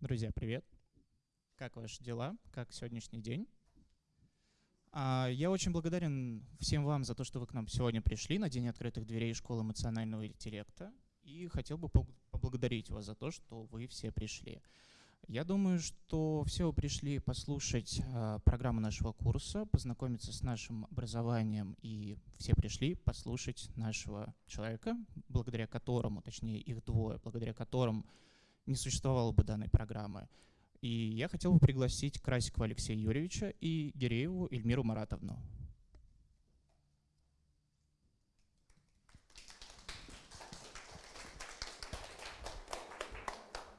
Друзья, привет! Как ваши дела? Как сегодняшний день? А, я очень благодарен всем вам за то, что вы к нам сегодня пришли на День открытых дверей Школы эмоционального интеллекта. И хотел бы поблагодарить вас за то, что вы все пришли. Я думаю, что все вы пришли послушать э, программу нашего курса, познакомиться с нашим образованием, и все пришли послушать нашего человека, благодаря которому, точнее их двое, благодаря которым не существовало бы данной программы. И я хотел бы пригласить Красикова Алексея Юрьевича и Гирееву Эльмиру Маратовну.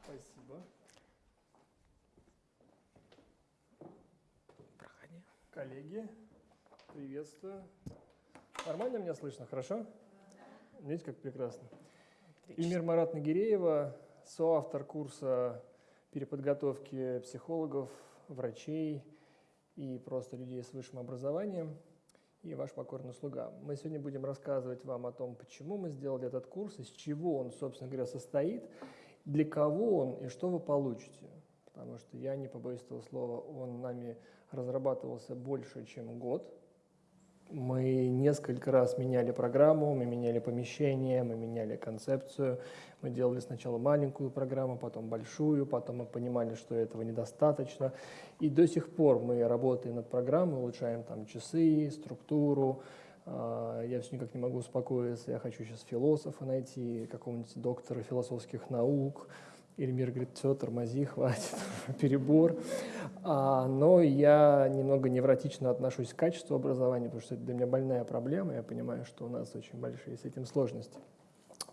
Спасибо. Проходи. Коллеги, приветствую. Нормально меня слышно, хорошо? Видите, как прекрасно. Эльмир Марат Нагиреева, соавтор курса переподготовки психологов, врачей и просто людей с высшим образованием и ваш покорный слуга. Мы сегодня будем рассказывать вам о том, почему мы сделали этот курс, из чего он, собственно говоря, состоит, для кого он и что вы получите. Потому что я не побоюсь этого слова, он нами разрабатывался больше, чем год – мы несколько раз меняли программу, мы меняли помещение, мы меняли концепцию. Мы делали сначала маленькую программу, потом большую, потом мы понимали, что этого недостаточно. И до сих пор мы работаем над программой, улучшаем там часы, структуру. А, я все никак не могу успокоиться, я хочу сейчас философа найти, какого-нибудь доктора философских наук, Эльмир говорит, все, тормози, хватит, перебор. А, но я немного невротично отношусь к качеству образования, потому что это для меня больная проблема. Я понимаю, что у нас очень большие с этим сложности.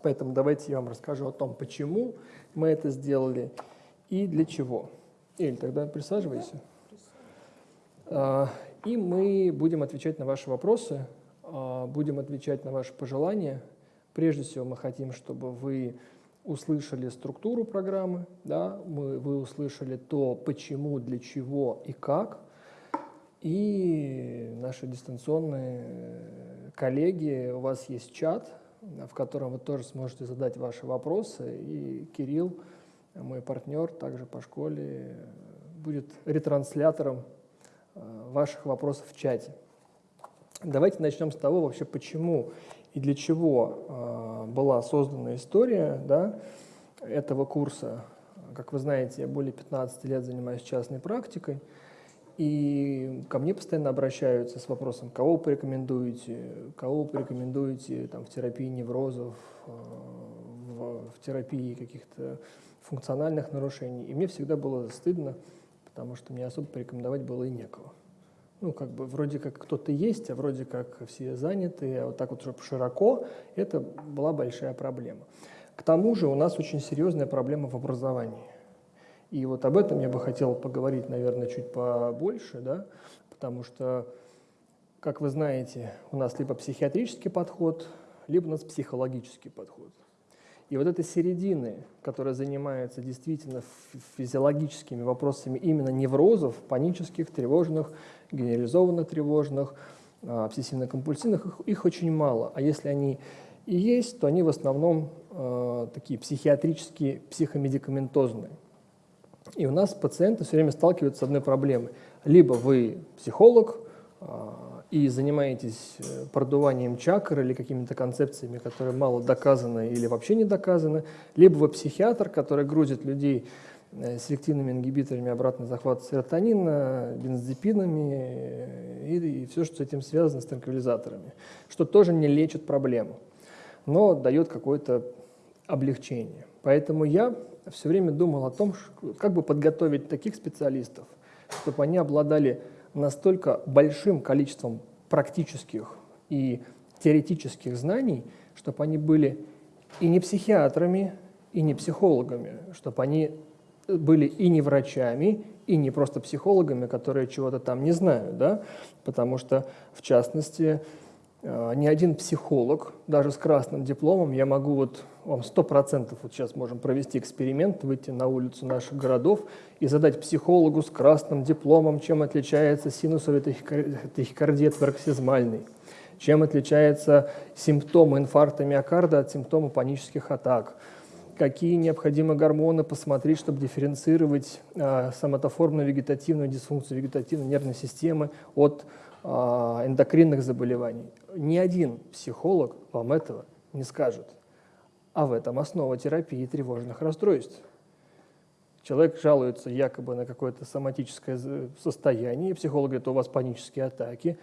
Поэтому давайте я вам расскажу о том, почему мы это сделали и для чего. Эль, тогда присаживайся. А, и мы будем отвечать на ваши вопросы, а, будем отвечать на ваши пожелания. Прежде всего мы хотим, чтобы вы услышали структуру программы, да, мы, вы услышали то, почему, для чего и как. И наши дистанционные коллеги, у вас есть чат, в котором вы тоже сможете задать ваши вопросы. И Кирилл, мой партнер, также по школе, будет ретранслятором э, ваших вопросов в чате. Давайте начнем с того вообще, почему и для чего э, была создана история да, этого курса. Как вы знаете, я более 15 лет занимаюсь частной практикой, и ко мне постоянно обращаются с вопросом, кого порекомендуете, кого порекомендуете там, в терапии неврозов, э, в, в терапии каких-то функциональных нарушений. И мне всегда было стыдно, потому что мне особо порекомендовать было и некого ну, как бы вроде как кто-то есть, а вроде как все заняты, а вот так вот широко, это была большая проблема. К тому же у нас очень серьезная проблема в образовании. И вот об этом я бы хотел поговорить, наверное, чуть побольше, да, потому что, как вы знаете, у нас либо психиатрический подход, либо у нас психологический подход. И вот этой середины, которая занимается действительно физиологическими вопросами именно неврозов, панических, тревожных, генерализованно тревожных, а, обсессивно-компульсивных, их, очень мало. А если они и есть, то они в основном э, такие психиатрические, психомедикаментозные. И у нас пациенты все время сталкиваются с одной проблемой. Либо вы психолог, э, и занимаетесь э, продуванием чакр или какими-то концепциями, которые мало доказаны или вообще не доказаны, либо вы психиатр, который грузит людей селективными ингибиторами обратного захвата серотонина, бензодипинами э, и, и все, что с этим связано, с транквилизаторами, что тоже не лечит проблему, но дает какое-то облегчение. Поэтому я все время думал о том, как бы подготовить таких специалистов, чтобы они обладали настолько большим количеством практических и теоретических знаний, чтобы они были и не психиатрами, и не психологами, чтобы они были и не врачами, и не просто психологами, которые чего-то там не знают, да? потому что, в частности, э, ни один психолог, даже с красным дипломом, я могу вот вам сто процентов вот сейчас можем провести эксперимент, выйти на улицу наших городов и задать психологу с красным дипломом, чем отличается синусовый тахикардия пароксизмальный, чем отличается симптомы инфаркта миокарда от симптомов панических атак, какие необходимы гормоны посмотреть, чтобы дифференцировать э, соматоформную вегетативную дисфункцию вегетативной нервной системы от э, эндокринных заболеваний. Ни один психолог вам этого не скажет. А в этом основа терапии тревожных расстройств. Человек жалуется якобы на какое-то соматическое состояние, психолог говорит, у вас панические атаки,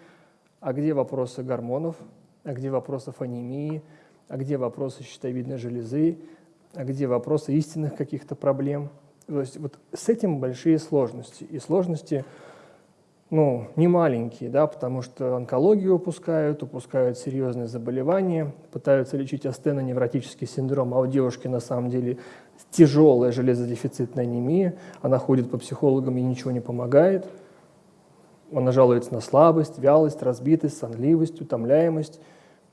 а где вопросы гормонов, а где вопросы анемии, а где вопросы щитовидной железы, а где вопросы истинных каких-то проблем. То есть вот с этим большие сложности. И сложности ну, не маленькие, да, потому что онкологию упускают, упускают серьезные заболевания, пытаются лечить астеноневротический синдром, а у девушки на самом деле тяжелая железодефицитная анемия, она ходит по психологам и ничего не помогает. Она жалуется на слабость, вялость, разбитость, сонливость, утомляемость.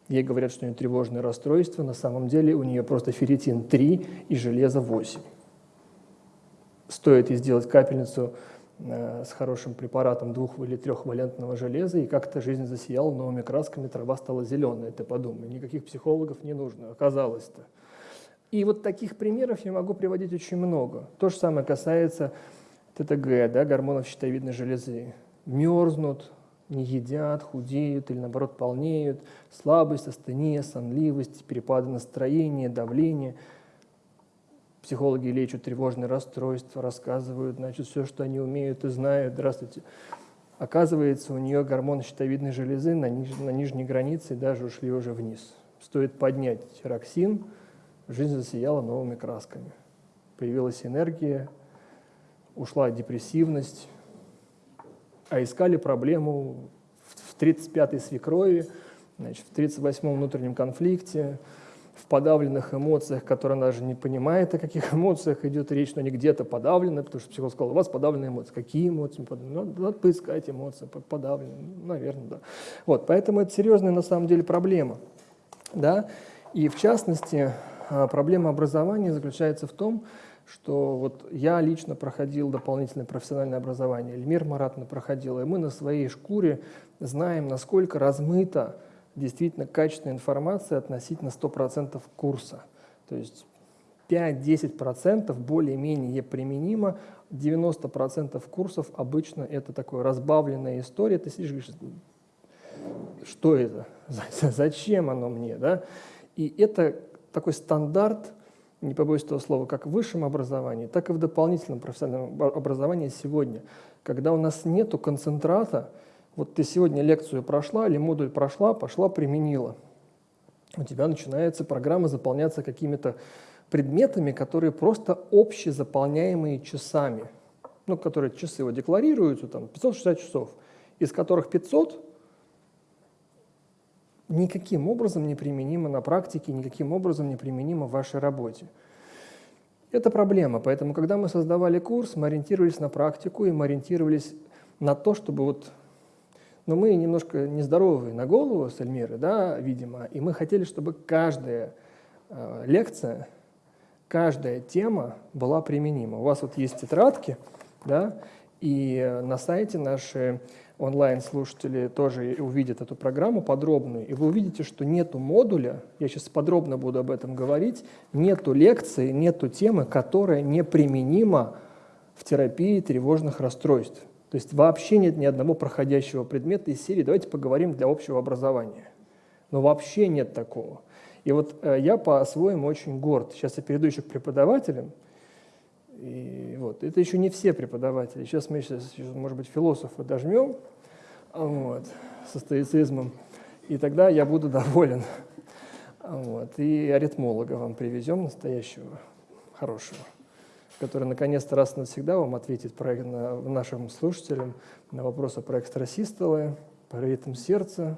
Ей говорят, что у нее тревожное расстройство, на самом деле у нее просто ферритин 3 и железо 8. Стоит ей сделать капельницу э, с хорошим препаратом двух- или трехвалентного железа, и как-то жизнь засияла новыми красками, трава стала зеленой, ты подумай. Никаких психологов не нужно, оказалось-то. И вот таких примеров я могу приводить очень много. То же самое касается ТТГ, да, гормонов щитовидной железы. Мерзнут, не едят, худеют или наоборот полнеют, слабость, астения, сонливость, перепады настроения, давление. Психологи лечат тревожные расстройства, рассказывают, значит, все, что они умеют и знают. Здравствуйте. Оказывается, у нее гормоны щитовидной железы на, ниж на нижней границе даже ушли уже вниз. Стоит поднять тироксин – жизнь засияла новыми красками. Появилась энергия, ушла депрессивность, а искали проблему в 35-й свекрови, значит, в 38-м внутреннем конфликте, в подавленных эмоциях, которые она даже не понимает, о каких эмоциях идет речь, но они где-то подавлены, потому что психолог сказал, у вас подавленные эмоции. Какие эмоции? Ну, надо поискать эмоции, подавленные, ну, наверное, да. Вот, поэтому это серьезная на самом деле проблема. Да? И в частности, а, проблема образования заключается в том, что вот я лично проходил дополнительное профессиональное образование, Эльмир Маратовна проходила, и мы на своей шкуре знаем, насколько размыта действительно качественная информация относительно 100% курса. То есть 5-10% более-менее применимо, 90% курсов обычно это такое разбавленная история. Ты сидишь и говоришь, что это? Зачем оно мне? Да? И это такой стандарт, не побоюсь этого слова, как в высшем образовании, так и в дополнительном профессиональном образовании сегодня. Когда у нас нет концентрата, вот ты сегодня лекцию прошла или модуль прошла, пошла, применила. У тебя начинается программа заполняться какими-то предметами, которые просто общезаполняемые часами, ну, которые часы вот декларируются, там, 560 часов, из которых 500 никаким образом не применимо на практике, никаким образом не применимо в вашей работе. Это проблема, поэтому, когда мы создавали курс, мы ориентировались на практику и мы ориентировались на то, чтобы вот... Но мы немножко нездоровые на голову с Эльмирой, да, видимо, и мы хотели, чтобы каждая э, лекция, каждая тема была применима. У вас вот есть тетрадки, да, и на сайте наши онлайн-слушатели тоже увидят эту программу подробную, и вы увидите, что нету модуля, я сейчас подробно буду об этом говорить, нету лекции, нету темы, которая неприменима в терапии тревожных расстройств. То есть вообще нет ни одного проходящего предмета из серии «давайте поговорим для общего образования». Но вообще нет такого. И вот э, я по-своему очень горд. Сейчас я перейду еще к преподавателям, и вот. Это еще не все преподаватели. Сейчас мы, сейчас, может быть, философа дожмем вот, со стоицизмом, и тогда я буду доволен. Вот. И аритмолога вам привезем настоящего, хорошего, который наконец-то раз навсегда вам ответит про, на, нашим слушателям на вопросы про экстрасистолы, про ритм сердца,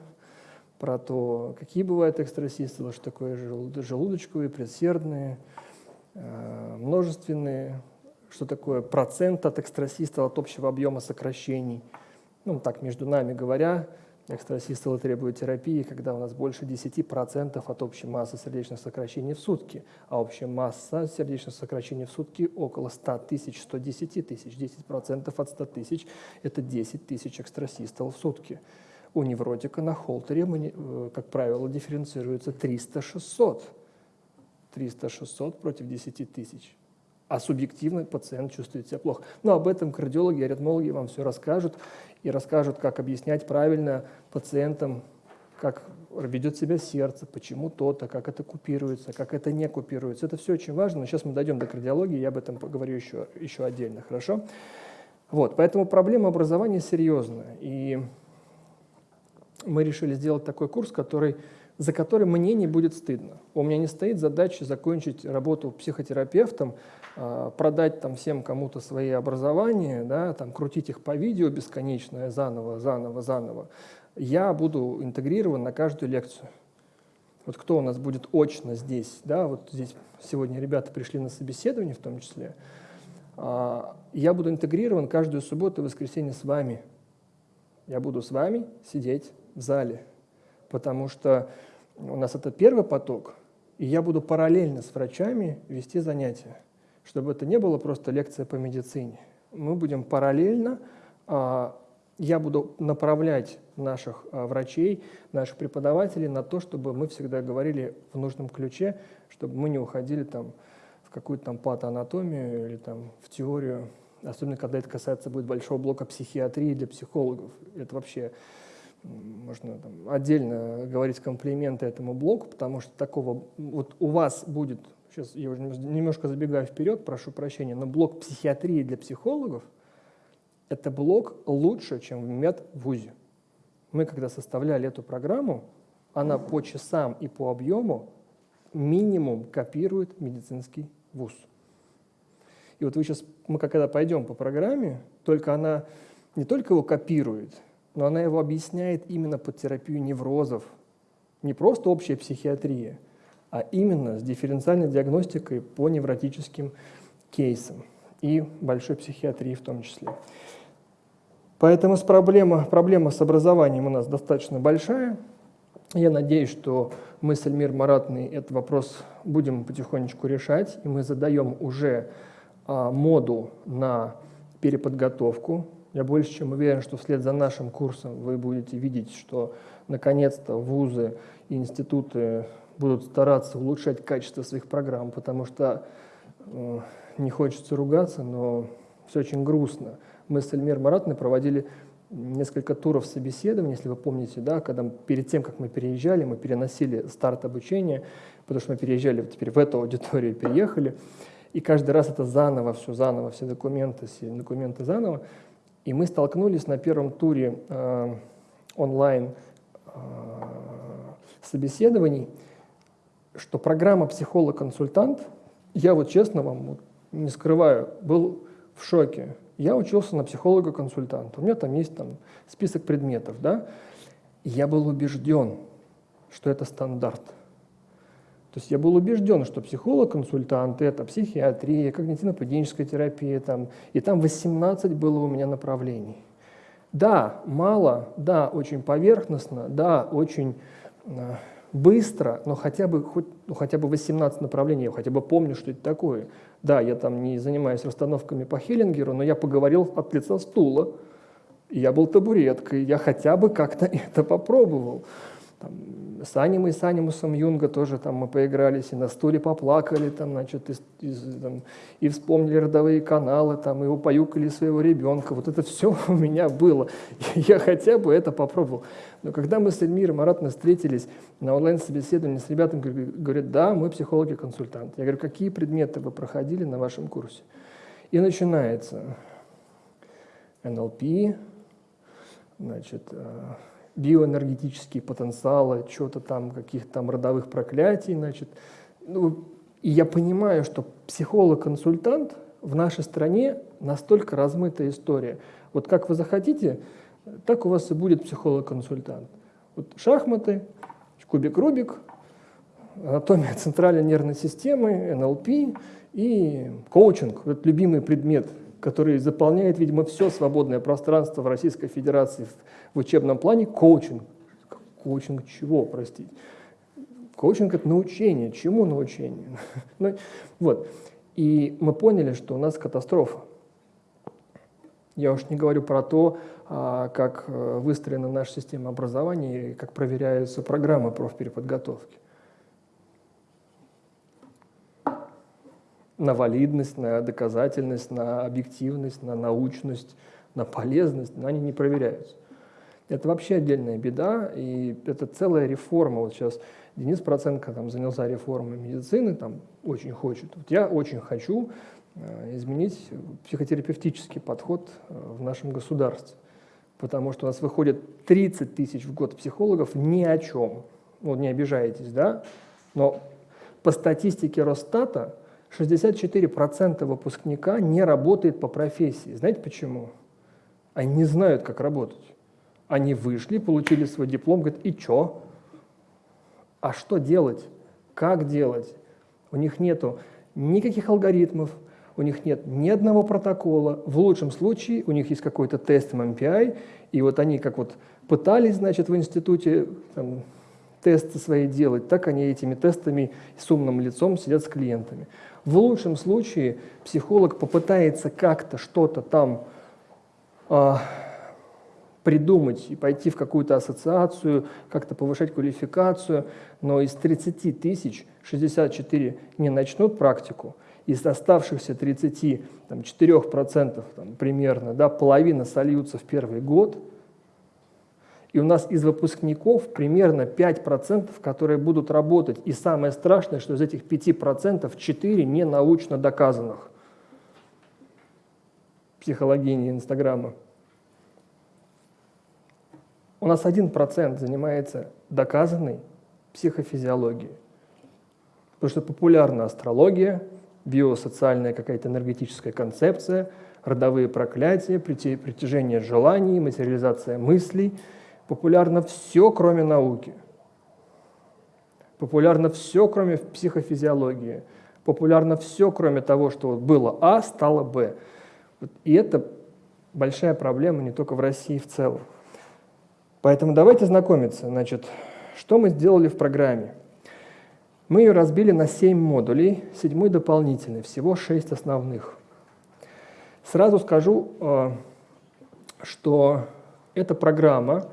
про то, какие бывают экстрасистолы, что такое желудочковые, предсердные, Э, множественные, что такое процент от экстрасистола от общего объема сокращений. Ну, так, между нами говоря, экстрасистолы требуют терапии, когда у нас больше 10% от общей массы сердечных сокращений в сутки, а общая масса сердечных сокращений в сутки около 100 тысяч, 110 тысяч. 10% от 100 тысяч – это 10 тысяч экстрасистол в сутки. У невротика на холтере, э, как правило, дифференцируется 300-600 300-600 против 10 тысяч. А субъективно пациент чувствует себя плохо. Но об этом кардиологи аритмологи вам все расскажут и расскажут, как объяснять правильно пациентам, как ведет себя сердце, почему то-то, как это купируется, как это не купируется. Это все очень важно, но сейчас мы дойдем до кардиологии, я об этом поговорю еще, еще отдельно, хорошо? Вот, поэтому проблема образования серьезная. И мы решили сделать такой курс, который, за который мне не будет стыдно. У меня не стоит задача закончить работу психотерапевтом, продать там всем кому-то свои образования, да, там, крутить их по видео бесконечно, заново, заново, заново. Я буду интегрирован на каждую лекцию. Вот кто у нас будет очно здесь, да, вот здесь сегодня ребята пришли на собеседование в том числе, а, я буду интегрирован каждую субботу и воскресенье с вами. Я буду с вами сидеть в зале, потому что у нас это первый поток, и я буду параллельно с врачами вести занятия чтобы это не было просто лекция по медицине. Мы будем параллельно, а, я буду направлять наших а, врачей, наших преподавателей на то, чтобы мы всегда говорили в нужном ключе, чтобы мы не уходили там в какую-то там патоанатомию или там в теорию, особенно когда это касается будет большого блока психиатрии для психологов. Это вообще можно там, отдельно говорить комплименты этому блоку, потому что такого вот у вас будет сейчас я уже немножко забегаю вперед, прошу прощения, но блок психиатрии для психологов – это блок лучше, чем в медвузе. Мы, когда составляли эту программу, она по часам и по объему минимум копирует медицинский вуз. И вот вы сейчас, мы когда пойдем по программе, только она не только его копирует, но она его объясняет именно под терапию неврозов. Не просто общая психиатрия, а именно с дифференциальной диагностикой по невротическим кейсам и большой психиатрии в том числе. Поэтому с проблема, проблема с образованием у нас достаточно большая. Я надеюсь, что мы с Эльмир Маратной этот вопрос будем потихонечку решать, и мы задаем уже а, модул на переподготовку. Я больше чем уверен, что вслед за нашим курсом вы будете видеть, что наконец-то вузы и институты будут стараться улучшать качество своих программ, потому что э, не хочется ругаться, но все очень грустно. Мы с Эльмир Маратной проводили несколько туров собеседований, если вы помните, да, когда перед тем, как мы переезжали, мы переносили старт обучения, потому что мы переезжали теперь в эту аудиторию, переехали, и каждый раз это заново, все заново, все документы, все документы заново. И мы столкнулись на первом туре э, онлайн э, собеседований, что программа «Психолог-консультант», я вот честно вам вот, не скрываю, был в шоке. Я учился на психолога-консультанта, у меня там есть там, список предметов, да, я был убежден, что это стандарт. То есть я был убежден, что психолог-консультант – это психиатрия, когнитивно-поведенческая терапия, там, и там 18 было у меня направлений. Да, мало, да, очень поверхностно, да, очень э, быстро, но хотя бы, хоть, ну, хотя бы 18 направлений, я хотя бы помню, что это такое. Да, я там не занимаюсь расстановками по Хеллингеру, но я поговорил от лица стула, я был табуреткой, я хотя бы как-то это попробовал. Там, с Анимой, с Анимусом Юнга тоже там мы поигрались, и на стуле поплакали, там, значит, из, из, там, и вспомнили родовые каналы, там, и упоюкали своего ребенка. Вот это все у меня было. Я хотя бы это попробовал. Но когда мы с Эльмиром Маратовной встретились на онлайн-собеседовании с ребятами, говорят, да, мы психологи-консультанты. Я говорю, какие предметы вы проходили на вашем курсе? И начинается НЛП, значит, э, биоэнергетические потенциалы, что-то там, каких-то там родовых проклятий, значит. Ну, и я понимаю, что психолог-консультант в нашей стране настолько размытая история. Вот как вы захотите, так у вас и будет психолог-консультант. Вот шахматы, кубик-рубик, анатомия центральной нервной системы, НЛП и коучинг. Это любимый предмет который заполняет, видимо, все свободное пространство в Российской Федерации в, учебном плане, коучинг. Коучинг чего, простите? Коучинг – это научение. Чему научение? ну, вот. И мы поняли, что у нас катастрофа. Я уж не говорю про то, а, как э, выстроена наша система образования и как проверяются программы профпереподготовки. На валидность, на доказательность, на объективность, на научность, на полезность, но они не проверяются. Это вообще отдельная беда, и это целая реформа. Вот сейчас Денис Проценко там занялся реформой медицины, там очень хочет. Вот я очень хочу э, изменить психотерапевтический подход э, в нашем государстве, потому что у нас выходит 30 тысяч в год психологов ни о чем. Ну, не обижаетесь, да? Но по статистике Росстата 64% выпускника не работает по профессии. Знаете почему? Они не знают, как работать. Они вышли, получили свой диплом, говорят, и чё? А что делать? Как делать? У них нету никаких алгоритмов, у них нет ни одного протокола. В лучшем случае у них есть какой-то тест MMPI, и вот они как вот пытались, значит, в институте там, тесты свои делать, так они этими тестами с умным лицом сидят с клиентами. В лучшем случае психолог попытается как-то что-то там а, придумать и пойти в какую-то ассоциацию, как-то повышать квалификацию, но из 30 тысяч 64 не начнут практику, из оставшихся 34% там, примерно, да, половина сольются в первый год, и у нас из выпускников примерно 5%, которые будут работать. И самое страшное, что из этих 5% 4 не научно доказанных. Психологини Инстаграма. У нас 1% занимается доказанной психофизиологией. Потому что популярна астрология, биосоциальная какая-то энергетическая концепция, родовые проклятия, притяжение желаний, материализация мыслей. Популярно все, кроме науки. Популярно все, кроме психофизиологии. Популярно все, кроме того, что было А, стало Б. И это большая проблема не только в России в целом. Поэтому давайте знакомиться. Значит, что мы сделали в программе? Мы ее разбили на 7 модулей, седьмой дополнительный, всего 6 основных. Сразу скажу, э, что эта программа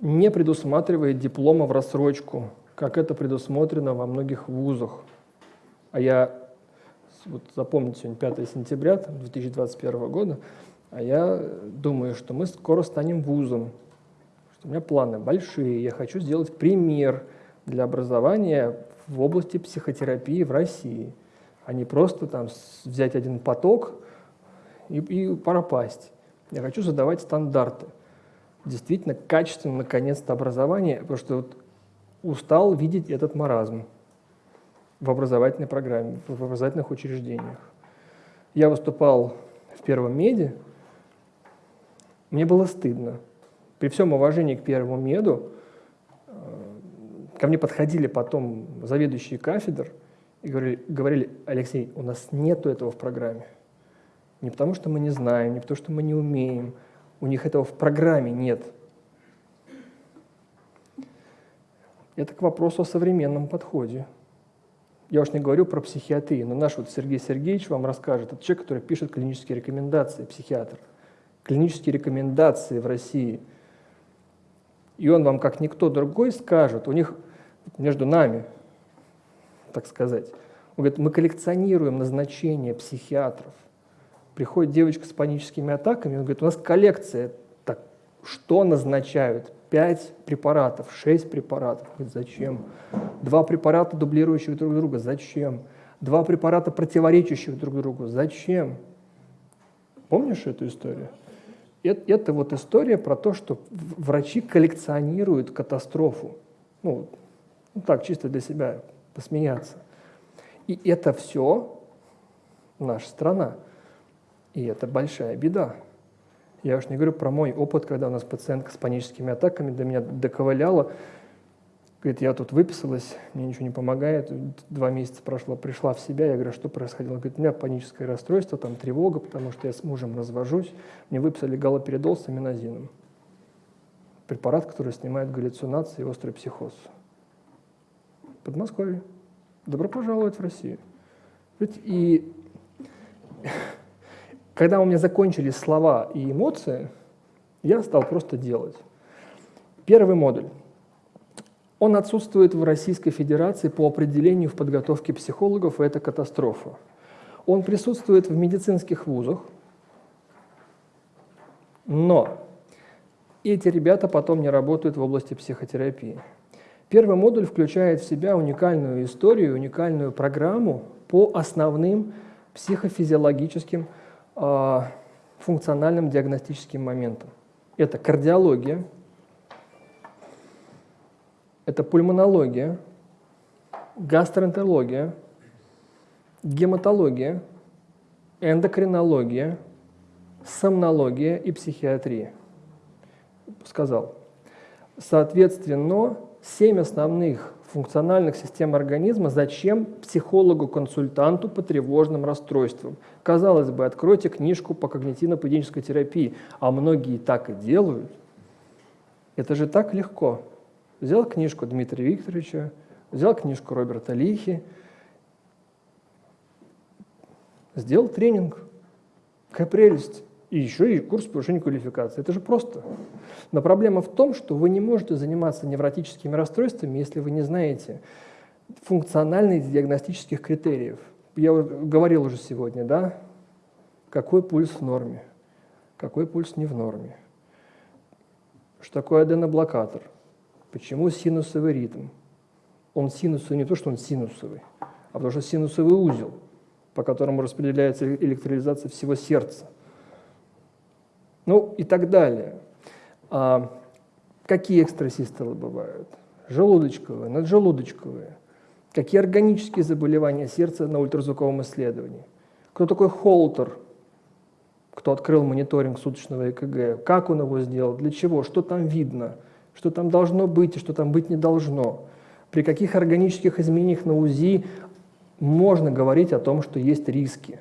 не предусматривает диплома в рассрочку, как это предусмотрено во многих вузах. А я, вот запомните, сегодня 5 сентября 2021 года, а я думаю, что мы скоро станем вузом, у меня планы большие, я хочу сделать пример для образования в области психотерапии в России, а не просто там взять один поток и, и пропасть. Я хочу задавать стандарты. Действительно, качественно, наконец-то, образование, потому что вот устал видеть этот маразм в образовательной программе, в образовательных учреждениях. Я выступал в первом меди, мне было стыдно при всем уважении к первому меду, э, ко мне подходили потом заведующие кафедр и говорили, говорили, Алексей, у нас нету этого в программе. Не потому, что мы не знаем, не потому, что мы не умеем. У них этого в программе нет. Это к вопросу о современном подходе. Я уж не говорю про психиатрию, но наш вот Сергей Сергеевич вам расскажет. Это человек, который пишет клинические рекомендации, психиатр. Клинические рекомендации в России – и он вам, как никто другой, скажет, у них между нами, так сказать, он говорит, мы коллекционируем назначения психиатров. Приходит девочка с паническими атаками, он говорит, у нас коллекция, так, что назначают? Пять препаратов, шесть препаратов. Говорит, зачем? Два препарата, дублирующих друг друга, зачем? Два препарата, противоречащих друг другу, зачем? Помнишь эту историю? это вот история про то, что врачи коллекционируют катастрофу. Ну, ну так, чисто для себя посмеяться. И это все наша страна. И это большая беда. Я уж не говорю про мой опыт, когда у нас пациентка с паническими атаками до меня доковыляла, Говорит, я тут выписалась, мне ничего не помогает, два месяца прошло, пришла в себя, я говорю, что происходило? Говорит, у меня паническое расстройство, там тревога, потому что я с мужем развожусь, мне выписали галоперидол с аминозином. Препарат, который снимает галлюцинации и острый психоз. Подмосковье. Добро пожаловать в Россию. И когда у меня закончились слова и эмоции, я стал просто делать. Первый модуль. Он отсутствует в Российской Федерации по определению в подготовке психологов, и это катастрофа. Он присутствует в медицинских вузах, но эти ребята потом не работают в области психотерапии. Первый модуль включает в себя уникальную историю, уникальную программу по основным психофизиологическим функциональным диагностическим моментам. Это кардиология, это пульмонология, гастроэнтерология, гематология, эндокринология, сомнология и психиатрия. Сказал. Соответственно, семь основных функциональных систем организма зачем психологу-консультанту по тревожным расстройствам. Казалось бы, откройте книжку по когнитивно-поведенческой терапии, а многие так и делают. Это же так легко. Взял книжку Дмитрия Викторовича, взял книжку Роберта Лихи, сделал тренинг. Какая прелесть. И еще и курс повышения квалификации. Это же просто. Но проблема в том, что вы не можете заниматься невротическими расстройствами, если вы не знаете функциональных диагностических критериев. Я говорил уже сегодня, да, какой пульс в норме, какой пульс не в норме, что такое аденоблокатор, почему синусовый ритм. Он синусовый не то, что он синусовый, а потому что синусовый узел, по которому распределяется электролизация всего сердца – ну и так далее. А какие экстрасистолы бывают? Желудочковые, наджелудочковые. Какие органические заболевания сердца на ультразвуковом исследовании? Кто такой Холтер? Кто открыл мониторинг суточного ЭКГ? Как он его сделал? Для чего? Что там видно? Что там должно быть и что там быть не должно? При каких органических изменениях на УЗИ можно говорить о том, что есть риски?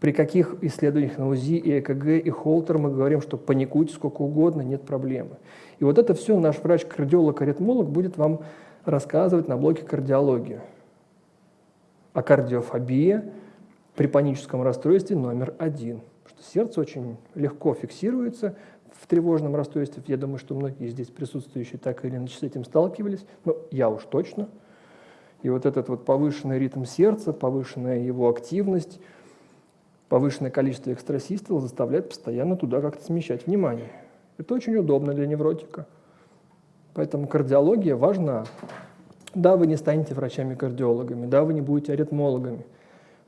При каких исследованиях на УЗИ и ЭКГ и Холтер мы говорим, что паникуйте сколько угодно, нет проблемы. И вот это все наш врач-кардиолог-аритмолог будет вам рассказывать на блоке кардиологии. А кардиофобия при паническом расстройстве номер один. Что сердце очень легко фиксируется в тревожном расстройстве. Я думаю, что многие здесь присутствующие так или иначе с этим сталкивались. Но я уж точно. И вот этот вот повышенный ритм сердца, повышенная его активность – повышенное количество экстрасистол заставляет постоянно туда как-то смещать внимание. Это очень удобно для невротика. Поэтому кардиология важна. Да, вы не станете врачами-кардиологами, да, вы не будете аритмологами,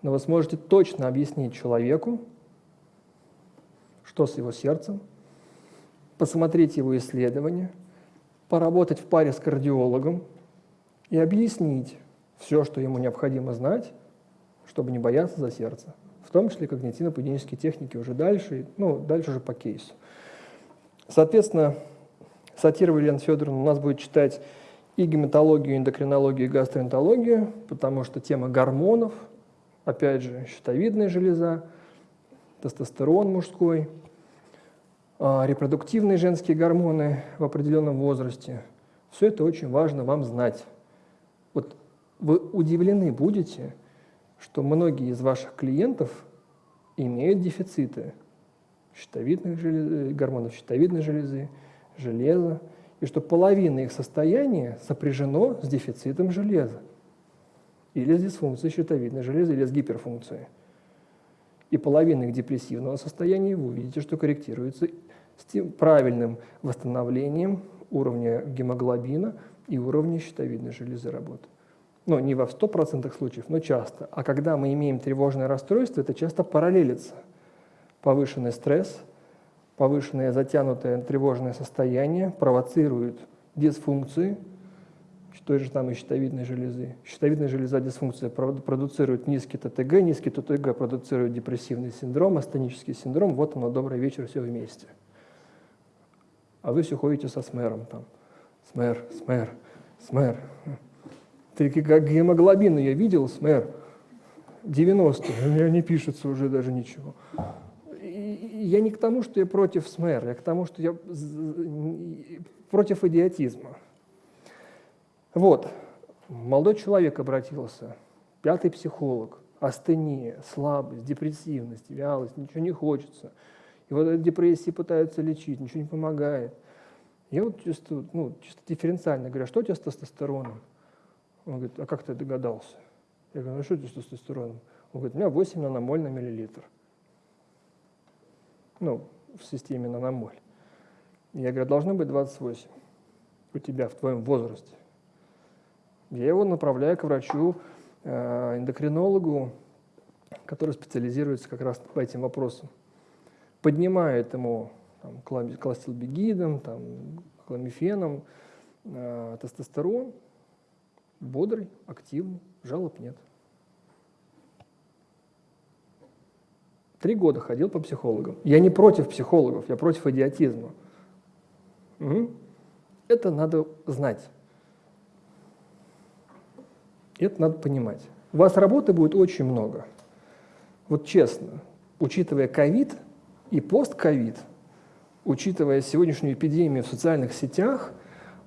но вы сможете точно объяснить человеку, что с его сердцем, посмотреть его исследования, поработать в паре с кардиологом и объяснить все, что ему необходимо знать, чтобы не бояться за сердце в том числе когнитивно-поведенческие техники уже дальше, ну, дальше уже по кейсу. Соответственно, Сатирова Елена Федоровна у нас будет читать и гематологию, и эндокринологию, и гастроэнтерологию, потому что тема гормонов, опять же, щитовидная железа, тестостерон мужской, а, репродуктивные женские гормоны в определенном возрасте. Все это очень важно вам знать. Вот вы удивлены будете, что многие из ваших клиентов имеют дефициты щитовидных желез, гормонов щитовидной железы, железа, и что половина их состояния сопряжено с дефицитом железа или с дисфункцией щитовидной железы, или с гиперфункцией. И половина их депрессивного состояния вы увидите, что корректируется с тем правильным восстановлением уровня гемоглобина и уровня щитовидной железы работы ну, не во 100% случаев, но часто. А когда мы имеем тревожное расстройство, это часто параллелится. Повышенный стресс, повышенное затянутое тревожное состояние провоцирует дисфункции той же и щитовидной железы. Щитовидная железа дисфункция продуцирует низкий ТТГ, низкий ТТГ продуцирует депрессивный синдром, астенический синдром. Вот оно, добрый вечер, все вместе. А вы все ходите со смером там. Смер, смер, смер. Ты как гемоглобин я видел, смэр, 90, у меня не пишется уже даже ничего. Я не к тому, что я против СМЭР, я к тому, что я против идиотизма. Вот, молодой человек обратился, пятый психолог, астения, слабость, депрессивность, вялость, ничего не хочется. И вот эти депрессии пытаются лечить, ничего не помогает. Я вот чисто, ну, чисто дифференциально говорю, а что у тебя с тестостероном? Он говорит, а как ты догадался? Я говорю, ну что это с тестостероном? Он говорит, у меня 8 наномоль на миллилитр. Ну, в системе наномоль. Я говорю, должно быть 28 у тебя в твоем возрасте. Я его направляю к врачу, э, эндокринологу, который специализируется как раз по этим вопросам. Поднимает ему там, кластилбегидом, там, кламифеном, э, тестостерон, бодрый, активный, жалоб нет. Три года ходил по психологам. Я не против психологов, я против идиотизма. Угу. Это надо знать. Это надо понимать. У вас работы будет очень много. Вот честно, учитывая ковид и постковид, учитывая сегодняшнюю эпидемию в социальных сетях,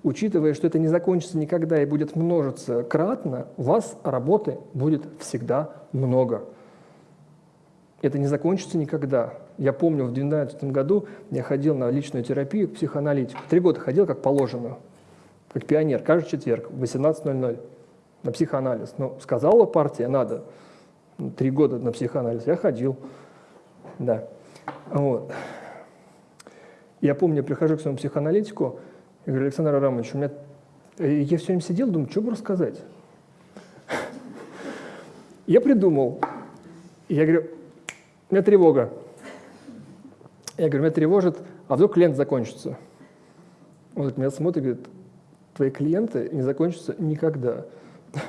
учитывая, что это не закончится никогда и будет множиться кратно, у вас работы будет всегда много. Это не закончится никогда. Я помню, в 2012 году я ходил на личную терапию к психоаналитику. Три года ходил как положено, как пионер, каждый четверг в 18.00 на психоанализ. Ну, сказала партия, надо. Ну, три года на психоанализ. Я ходил. Да. Вот. Я помню, я прихожу к своему психоаналитику, и говорю, Александр Арамович, у меня... Я все время сидел, думаю, что бы рассказать? Я придумал. Я говорю, у меня тревога. Я говорю, меня тревожит, а вдруг клиент закончится? Он вот меня смотрит и говорит, твои клиенты не закончатся никогда.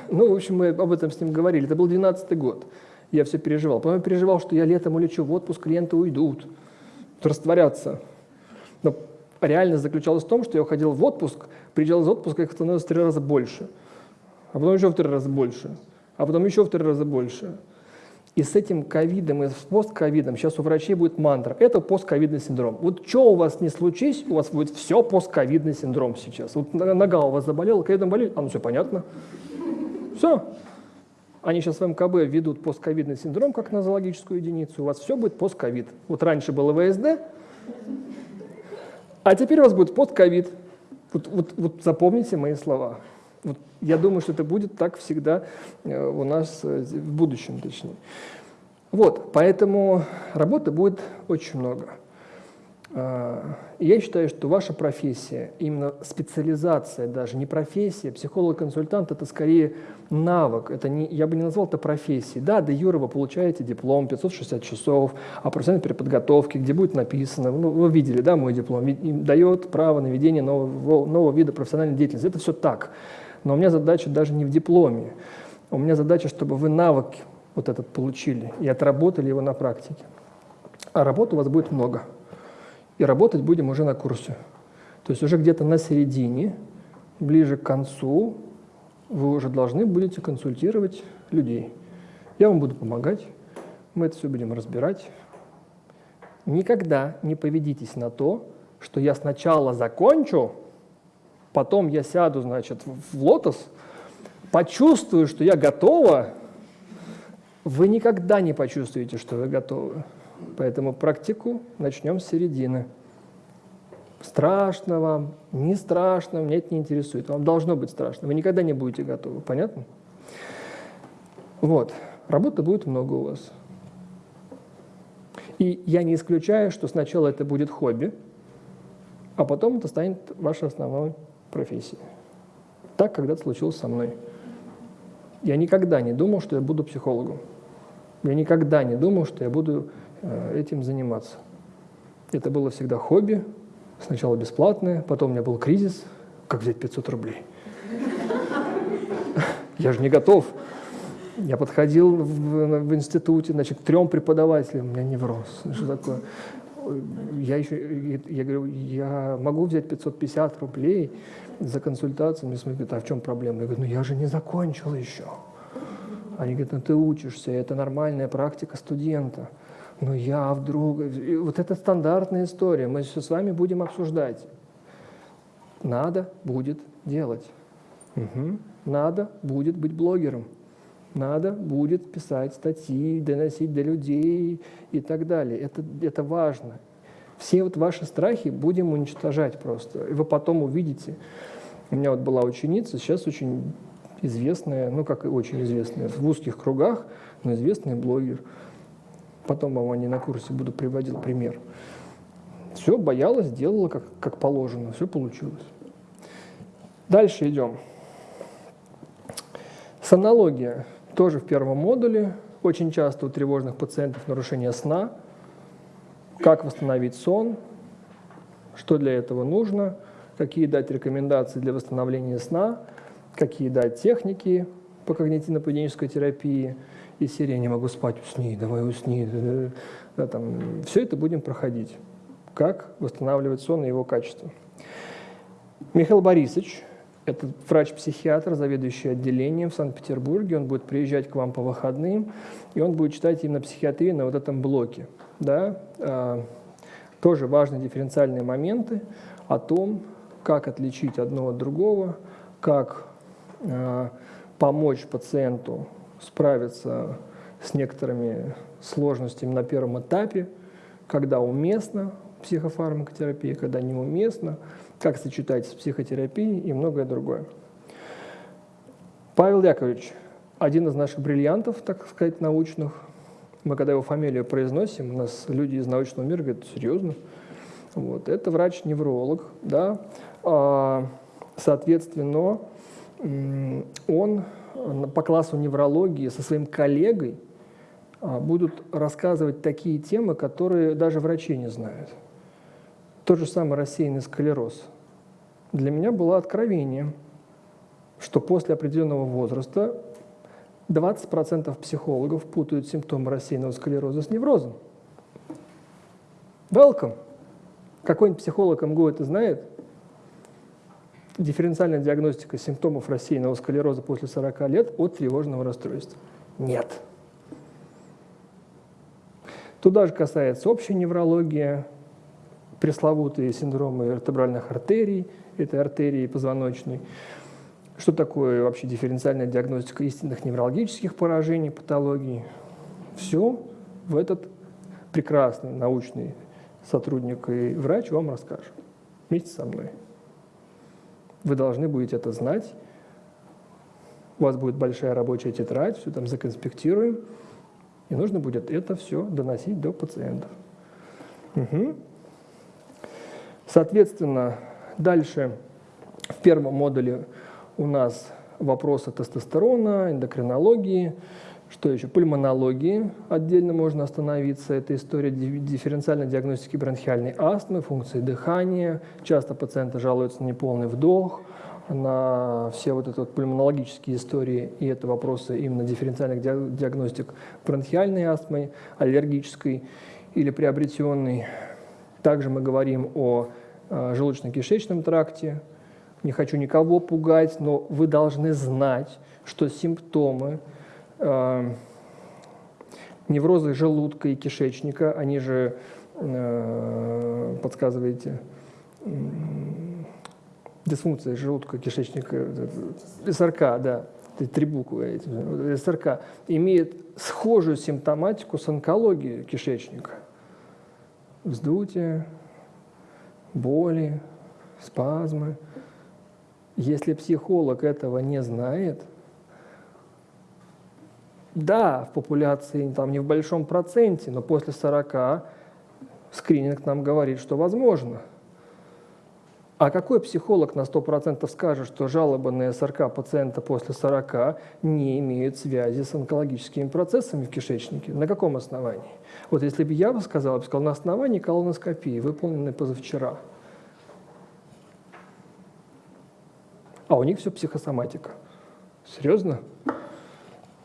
Ну, в общем, мы об этом с ним говорили. Это был 12 год. Я все переживал. Потом я переживал, что я летом улечу в отпуск, клиенты уйдут, растворятся. Но реальность заключалась в том, что я уходил в отпуск, приезжал из отпуска, их становилось в три раза больше. А потом еще в три раза больше. А потом еще в три раза больше. И с этим ковидом и с постковидом сейчас у врачей будет мантра. Это постковидный синдром. Вот что у вас не случись, у вас будет все постковидный синдром сейчас. Вот нога у вас заболела, ковидом болели, а ну все понятно. Все. Они сейчас в МКБ ведут постковидный синдром как нозологическую единицу. У вас все будет постковид. Вот раньше было ВСД, а теперь у вас будет постковид. Вот, вот, вот запомните мои слова. Вот я думаю, что это будет так всегда э, у нас э, в будущем, точнее. Вот, поэтому работы будет очень много. А, я считаю, что ваша профессия, именно специализация даже, не профессия, психолог-консультант – это скорее навык, это не, я бы не назвал это профессией. Да, до Юра вы получаете диплом, 560 часов о профессиональной переподготовке, где будет написано, ну, вы видели, да, мой диплом, дает право на ведение нового, нового вида профессиональной деятельности. Это все так. Но у меня задача даже не в дипломе. У меня задача, чтобы вы навык вот этот получили и отработали его на практике. А работы у вас будет много. И работать будем уже на курсе. То есть уже где-то на середине, ближе к концу, вы уже должны будете консультировать людей. Я вам буду помогать, мы это все будем разбирать. Никогда не поведитесь на то, что я сначала закончу, потом я сяду, значит, в лотос, почувствую, что я готова, вы никогда не почувствуете, что вы готовы. Поэтому практику начнем с середины. Страшно вам, не страшно, меня это не интересует. Вам должно быть страшно. Вы никогда не будете готовы. Понятно? Вот. Работы будет много у вас. И я не исключаю, что сначала это будет хобби, а потом это станет вашей основной профессии. Так когда-то случилось со мной. Я никогда не думал, что я буду психологом. Я никогда не думал, что я буду этим заниматься. Это было всегда хобби, сначала бесплатное, потом у меня был кризис, как взять 500 рублей. Я же не готов. Я подходил в, в институте, значит, к трем преподавателям, у меня невроз. Что такое? Я еще, я говорю, я могу взять 550 рублей, за консультацией, мне смотрят, а в чем проблема? Я говорю, ну я же не закончил еще. Они говорят, ну ты учишься, это нормальная практика студента. Но я вдруг... И вот это стандартная история, мы все с вами будем обсуждать. Надо будет делать. Угу. Надо будет быть блогером. Надо будет писать статьи, доносить до людей и так далее. Это, это важно. Все вот ваши страхи будем уничтожать просто. И вы потом увидите. У меня вот была ученица, сейчас очень известная, ну как и очень известная, в узких кругах, но известный блогер. Потом вам они на курсе буду приводил пример. Все, боялась, делала как, как положено, все получилось. Дальше идем. Сомнология тоже в первом модуле. Очень часто у тревожных пациентов нарушение сна. Как восстановить сон, что для этого нужно, какие дать рекомендации для восстановления сна, какие дать техники по когнитивно-поведенческой терапии и серии «Не могу спать, усни, давай усни». Да, там, все это будем проходить. Как восстанавливать сон и его качество. Михаил Борисович – это врач-психиатр, заведующий отделением в Санкт-Петербурге. Он будет приезжать к вам по выходным, и он будет читать именно психиатрию на вот этом блоке. Да? А, тоже важные дифференциальные моменты о том, как отличить одно от другого, как а, помочь пациенту справиться с некоторыми сложностями на первом этапе, когда уместно психофармакотерапия, когда неуместно – как сочетать с психотерапией и многое другое. Павел Яковлевич, один из наших бриллиантов, так сказать, научных. Мы когда его фамилию произносим, у нас люди из научного мира говорят, серьезно? Вот. Это врач-невролог, да. А, соответственно, он по классу неврологии со своим коллегой а, будут рассказывать такие темы, которые даже врачи не знают. Тот же самый рассеянный склероз. Для меня было откровением, что после определенного возраста 20% психологов путают симптомы рассеянного склероза с неврозом. Welcome! Какой-нибудь психолог МГУ это знает? Дифференциальная диагностика симптомов рассеянного склероза после 40 лет от тревожного расстройства. Нет. Туда же касается общая неврология, пресловутые синдромы вертебральных артерий, это артерии позвоночной. Что такое вообще дифференциальная диагностика истинных неврологических поражений, патологий? Все в этот прекрасный научный сотрудник и врач вам расскажет вместе со мной. Вы должны будете это знать. У вас будет большая рабочая тетрадь, все там законспектируем. И нужно будет это все доносить до пациентов. Угу. Соответственно, дальше в первом модуле у нас вопросы тестостерона, эндокринологии, что еще? Пульмонологии отдельно можно остановиться. Это история дифференциальной диагностики бронхиальной астмы, функции дыхания. Часто пациенты жалуются на неполный вдох, на все вот эти вот пульмонологические истории, и это вопросы именно дифференциальных диагностик бронхиальной астмы, аллергической или приобретенной. Также мы говорим о э, желудочно-кишечном тракте. Не хочу никого пугать, но вы должны знать, что симптомы э, невроза желудка и кишечника, они же, э, подсказываете, дисфункция желудка, кишечника, СРК, да, три буквы СРК, имеет схожую симптоматику с онкологией кишечника вздутие, боли, спазмы. Если психолог этого не знает, да, в популяции там не в большом проценте, но после 40 скрининг нам говорит, что возможно – а какой психолог на 100% скажет, что жалобы на СРК пациента после 40 не имеют связи с онкологическими процессами в кишечнике? На каком основании? Вот если бы я бы сказал, я бы сказал, на основании колоноскопии, выполненной позавчера. А у них все психосоматика. Серьезно?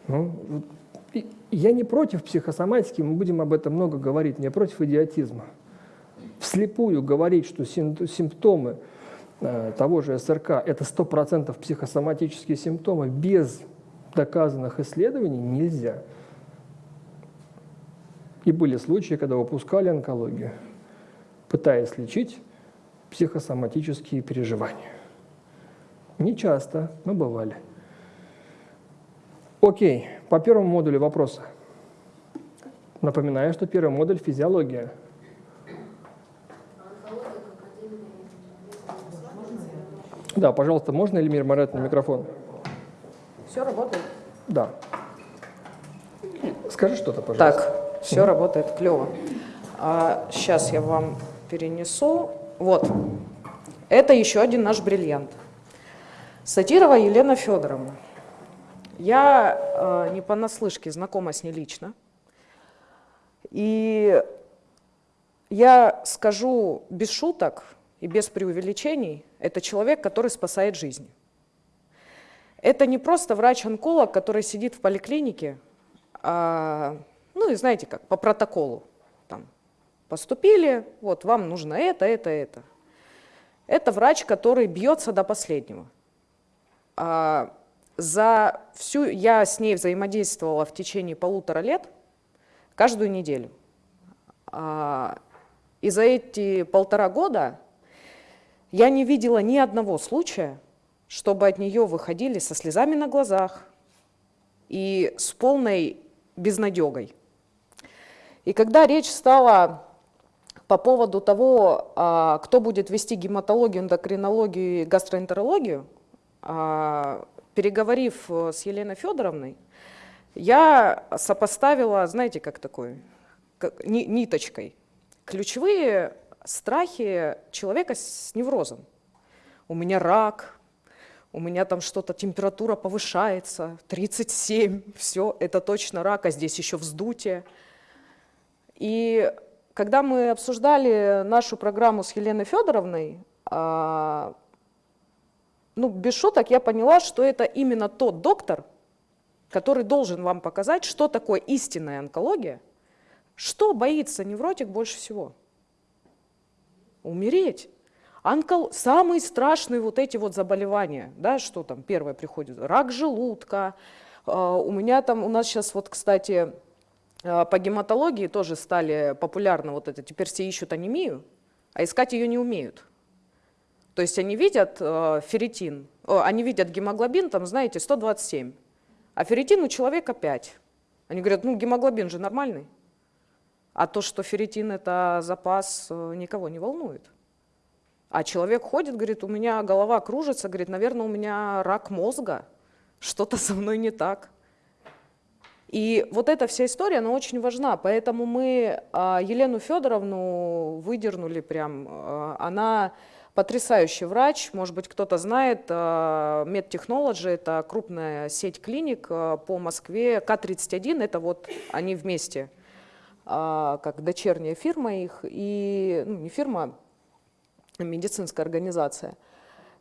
Ну, я не против психосоматики, мы будем об этом много говорить, не против идиотизма вслепую говорить, что симптомы э, того же СРК – это 100% психосоматические симптомы без доказанных исследований нельзя. И были случаи, когда выпускали онкологию, пытаясь лечить психосоматические переживания. Не часто, но бывали. Окей, по первому модулю вопросы. Напоминаю, что первый модуль – физиология – Да, пожалуйста, можно Эльмир Марат на микрофон? Все работает? Да. Скажи что-то, пожалуйста. Так, все работает, клево. А, сейчас я вам перенесу. Вот, это еще один наш бриллиант. Сатирова Елена Федоровна. Я э, не понаслышке знакома с ней лично. И я скажу без шуток и без преувеличений, это человек, который спасает жизни. Это не просто врач-онколог, который сидит в поликлинике, а, ну и знаете как, по протоколу. Там, поступили, вот вам нужно это, это, это. Это врач, который бьется до последнего. А, за всю, я с ней взаимодействовала в течение полутора лет, каждую неделю. А, и за эти полтора года я не видела ни одного случая, чтобы от нее выходили со слезами на глазах и с полной безнадегой. И когда речь стала по поводу того, а, кто будет вести гематологию, эндокринологию и гастроэнтерологию, а, переговорив с Еленой Федоровной, я сопоставила, знаете, как такой, как, ниточкой, ключевые страхи человека с неврозом. У меня рак, у меня там что-то, температура повышается, 37, все, это точно рак, а здесь еще вздутие. И когда мы обсуждали нашу программу с Еленой Федоровной, а, ну, без шуток я поняла, что это именно тот доктор, который должен вам показать, что такое истинная онкология, что боится невротик больше всего – умереть. Онкол... Самые страшные вот эти вот заболевания, да, что там первое приходит, рак желудка, а, у меня там, у нас сейчас вот, кстати, а, по гематологии тоже стали популярны вот это, теперь все ищут анемию, а искать ее не умеют. То есть они видят э, ферритин, о, они видят гемоглобин, там, знаете, 127, а ферритин у человека 5. Они говорят, ну гемоглобин же нормальный. А то, что ферритин – это запас, э, никого не волнует. А человек ходит, говорит, у меня голова кружится, говорит, наверное, у меня рак мозга, что-то со мной не так. И вот эта вся история, она очень важна, поэтому мы а, Елену Федоровну выдернули прям, она потрясающий врач, может быть, кто-то знает, а, MedTechnology – это крупная сеть клиник по Москве, К-31 – это вот они вместе – а, как дочерняя фирма их, и ну, не фирма, а медицинская организация.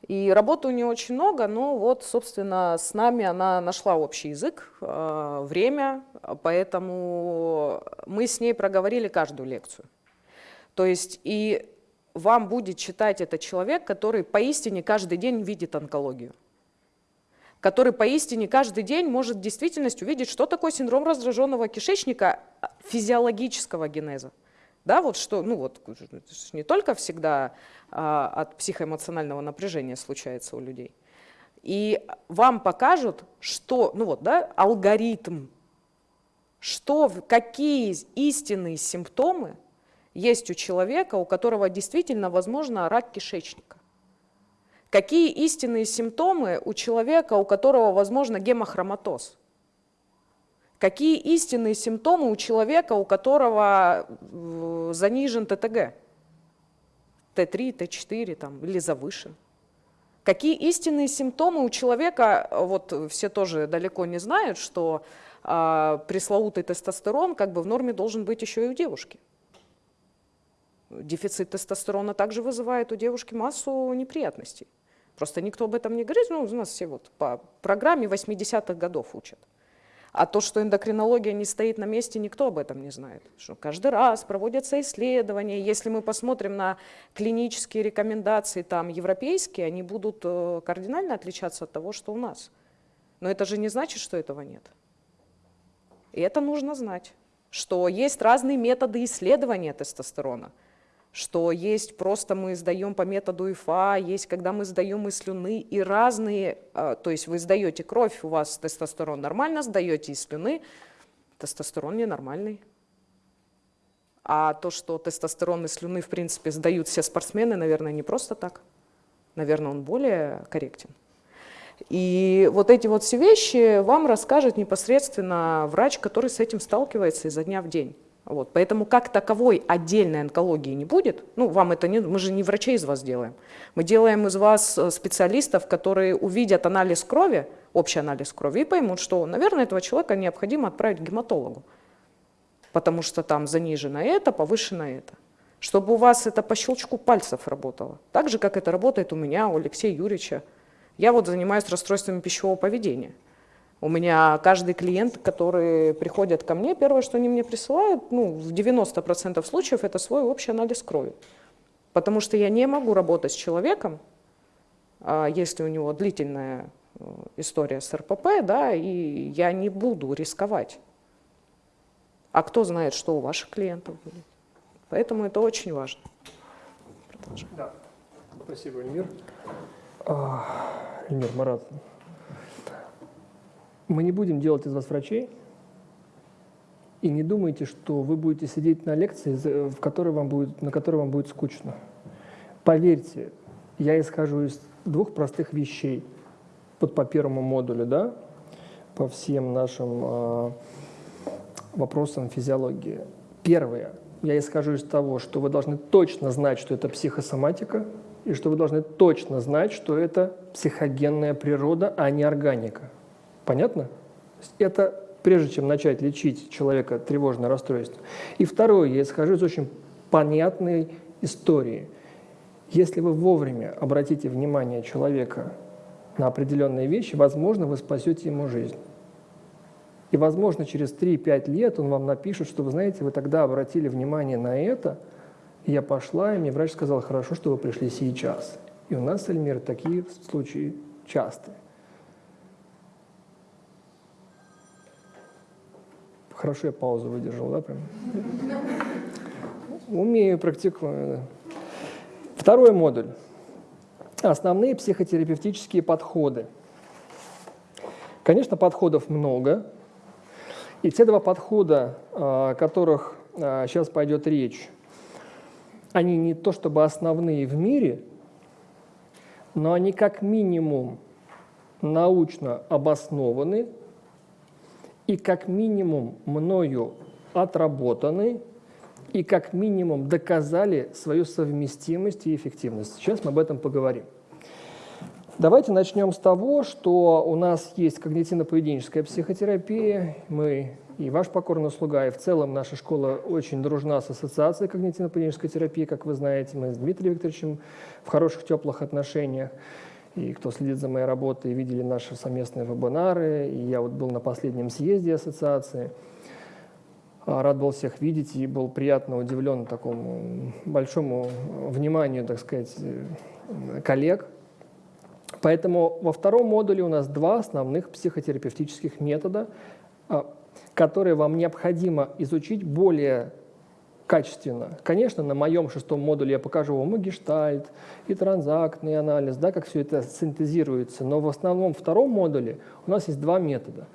И работы у нее очень много, но вот, собственно, с нами она нашла общий язык, время, поэтому мы с ней проговорили каждую лекцию. То есть и вам будет читать этот человек, который поистине каждый день видит онкологию который поистине каждый день может в действительности увидеть, что такое синдром раздраженного кишечника физиологического генеза. Да, вот что, ну вот, не только всегда а, от психоэмоционального напряжения случается у людей. И вам покажут, что, ну вот, да, алгоритм, что, какие истинные симптомы есть у человека, у которого действительно, возможно, рак кишечника. Какие истинные симптомы у человека, у которого, возможно, гемохроматоз? Какие истинные симптомы у человека, у которого занижен ТТГ? Т3, Т4 там, или завышен? Какие истинные симптомы у человека, вот все тоже далеко не знают, что э, пресловутый тестостерон как бы в норме должен быть еще и у девушки. Дефицит тестостерона также вызывает у девушки массу неприятностей. Просто никто об этом не говорит, ну, у нас все вот по программе 80-х годов учат. А то, что эндокринология не стоит на месте, никто об этом не знает. Что каждый раз проводятся исследования. Если мы посмотрим на клинические рекомендации там европейские, они будут э, кардинально отличаться от того, что у нас. Но это же не значит, что этого нет. И это нужно знать, что есть разные методы исследования тестостерона – что есть просто мы сдаем по методу ИФА, есть когда мы сдаем из слюны, и разные, а, то есть вы сдаете кровь, у вас тестостерон нормально, сдаете из слюны, тестостерон ненормальный. А то, что тестостерон из слюны, в принципе, сдают все спортсмены, наверное, не просто так. Наверное, он более корректен. И вот эти вот все вещи вам расскажет непосредственно врач, который с этим сталкивается изо дня в день. Вот. Поэтому как таковой отдельной онкологии не будет. Ну, вам это не, мы же не врачей из вас делаем. Мы делаем из вас э, специалистов, которые увидят анализ крови, общий анализ крови, и поймут, что, наверное, этого человека необходимо отправить к гематологу, потому что там занижено это, повышено это. Чтобы у вас это по щелчку пальцев работало. Так же, как это работает у меня, у Алексея Юрьевича. Я вот занимаюсь расстройствами пищевого поведения. У меня каждый клиент, который приходит ко мне, первое, что они мне присылают, ну, в 90% случаев это свой общий анализ крови. Потому что я не могу работать с человеком, а, если у него длительная э, история с РПП, да, и я не буду рисковать. А кто знает, что у ваших клиентов будет. Поэтому это очень важно. Продолжаем. Да. Спасибо, Эльмир. А, Эльмир, Марат, мы не будем делать из вас врачей, и не думайте, что вы будете сидеть на лекции, в которой вам будет, на которой вам будет скучно. Поверьте, я исхожу из двух простых вещей. Вот по первому модулю, да, по всем нашим э, вопросам физиологии. Первое. Я исхожу из того, что вы должны точно знать, что это психосоматика, и что вы должны точно знать, что это психогенная природа, а не органика. Понятно? Это прежде чем начать лечить человека тревожное расстройство. И второе, я исхожу из очень понятной истории. Если вы вовремя обратите внимание человека на определенные вещи, возможно, вы спасете ему жизнь. И, возможно, через 3-5 лет он вам напишет, что, вы знаете, вы тогда обратили внимание на это, и я пошла, и мне врач сказал, хорошо, что вы пришли сейчас. И у нас, Эльмир, такие случаи частые. Хорошо я паузу выдержал, да, прям? Умею, практикую. Второй модуль. Основные психотерапевтические подходы. Конечно, подходов много. И те два подхода, о которых сейчас пойдет речь, они не то чтобы основные в мире, но они как минимум научно обоснованы и как минимум мною отработаны и как минимум доказали свою совместимость и эффективность. Сейчас мы об этом поговорим. Давайте начнем с того, что у нас есть когнитивно-поведенческая психотерапия. Мы и ваш покорный слуга, и в целом наша школа очень дружна с Ассоциацией когнитивно-поведенческой терапии, как вы знаете. Мы с Дмитрием Викторовичем в хороших, теплых отношениях. И кто следит за моей работой, видели наши совместные вебинары. И я вот был на последнем съезде ассоциации. А, рад был всех видеть и был приятно удивлен такому большому вниманию, так сказать, э, коллег. Поэтому во втором модуле у нас два основных психотерапевтических метода, а, которые вам необходимо изучить более качественно. Конечно, на моем шестом модуле я покажу вам и гештальт, и транзактный анализ, да, как все это синтезируется. Но в основном втором модуле у нас есть два метода.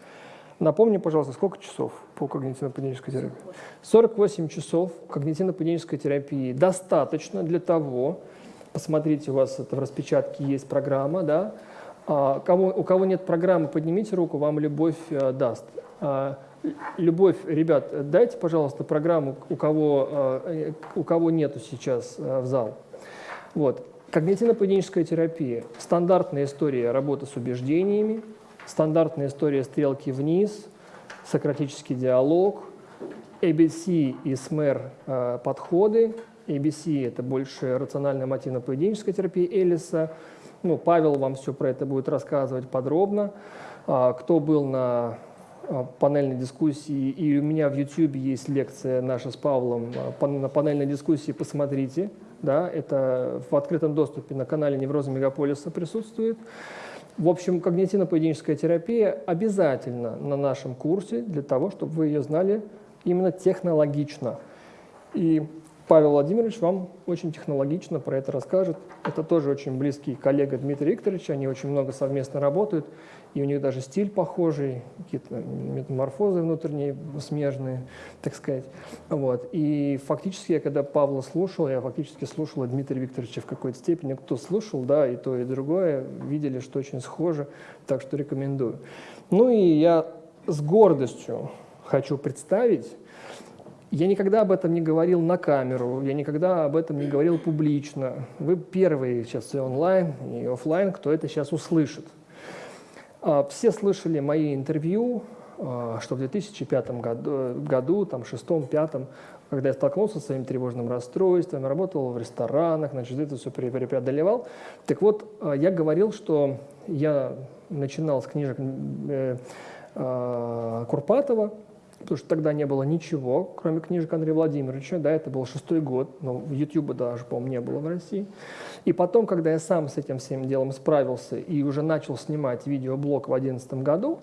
Напомни, пожалуйста, сколько часов по когнитивно-поведенческой терапии? 48 часов когнитивно-поведенческой терапии достаточно для того, посмотрите, у вас это в распечатке есть программа, да, а, кому, у кого нет программы, поднимите руку, вам любовь а, даст. А, Любовь, ребят, дайте, пожалуйста, программу, у кого, э, у кого нету сейчас э, в зал. Вот. Когнитивно-поведенческая терапия. Стандартная история работы с убеждениями, стандартная история стрелки вниз, сократический диалог, ABC и СМЭР э, подходы. ABC – это больше рациональная мотивно-поведенческая терапия Элиса. Ну, Павел вам все про это будет рассказывать подробно. А, кто был на панельной дискуссии, и у меня в YouTube есть лекция наша с Павлом а, на панельной дискуссии, посмотрите, да, это в открытом доступе на канале Невроза Мегаполиса присутствует. В общем, когнитивно-поведенческая терапия обязательно на нашем курсе для того, чтобы вы ее знали именно технологично. И Павел Владимирович вам очень технологично про это расскажет. Это тоже очень близкий коллега Дмитрия Викторовича, они очень много совместно работают. И у них даже стиль похожий, какие-то метаморфозы внутренние смежные, так сказать. Вот. И фактически я когда Павла слушал, я фактически слушал Дмитрия Викторовича в какой-то степени. Кто слушал, да, и то, и другое, видели, что очень схоже, так что рекомендую. Ну и я с гордостью хочу представить я никогда об этом не говорил на камеру, я никогда об этом не говорил публично. Вы первые сейчас и онлайн, и офлайн, кто это сейчас услышит. А, все слышали мои интервью, а, что в 2005 году, году там, шестом, пятом, когда я столкнулся с своим тревожным расстройством, работал в ресторанах, значит, это все преодолевал. Так вот, а, я говорил, что я начинал с книжек э, Курпатова, потому что тогда не было ничего, кроме книжек Андрея Владимировича, да, это был шестой год, но YouTube даже, по-моему, не было в России. И потом, когда я сам с этим всем делом справился и уже начал снимать видеоблог в 2011 году,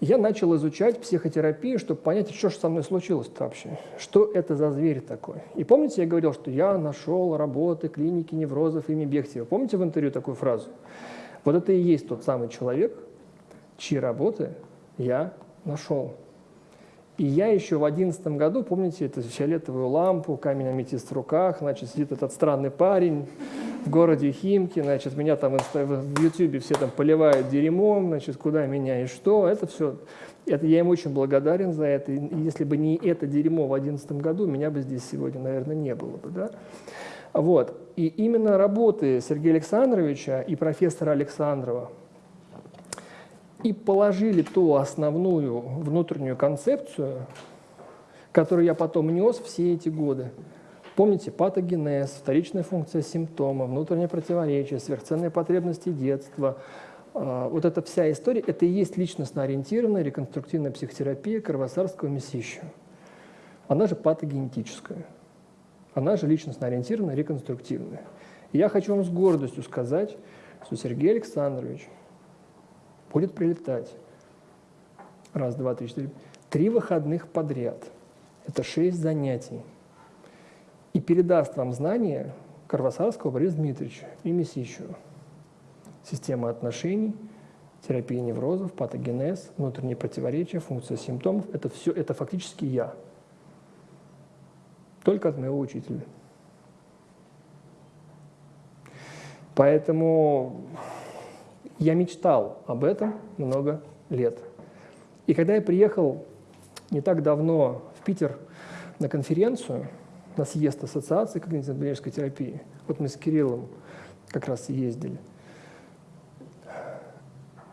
я начал изучать психотерапию, чтобы понять, что же со мной случилось-то вообще, что это за зверь такой. И помните, я говорил, что я нашел работы клиники неврозов имени Бехтева. Помните в интервью такую фразу? Вот это и есть тот самый человек, чьи работы я нашел. И я еще в одиннадцатом году, помните, эту фиолетовую лампу, камень аметист в руках, значит, сидит этот странный парень в городе Химки, значит, меня там в Ютьюбе все там поливают дерьмом, значит, куда меня и что, это все, это, я им очень благодарен за это, и если бы не это дерьмо в одиннадцатом году, меня бы здесь сегодня, наверное, не было бы, да. Вот, и именно работы Сергея Александровича и профессора Александрова, и положили ту основную внутреннюю концепцию, которую я потом нес все эти годы. Помните, патогенез, вторичная функция симптома, внутреннее противоречие, сверхценные потребности детства. А, вот эта вся история, это и есть личностно-ориентированная реконструктивная психотерапия Кровосарского месища. Она же патогенетическая. Она же личностно-ориентированная, реконструктивная. И я хочу вам с гордостью сказать, что Сергей Александрович – будет прилетать. Раз, два, три, четыре. Три выходных подряд. Это шесть занятий. И передаст вам знания Карвасарского Бориса Дмитриевича и Месищева. Система отношений, терапия неврозов, патогенез, внутренние противоречия, функция симптомов. Это все, это фактически я. Только от моего учителя. Поэтому я мечтал об этом много лет. И когда я приехал не так давно в Питер на конференцию, на съезд Ассоциации когнитивно-поведенческой терапии, вот мы с Кириллом как раз ездили,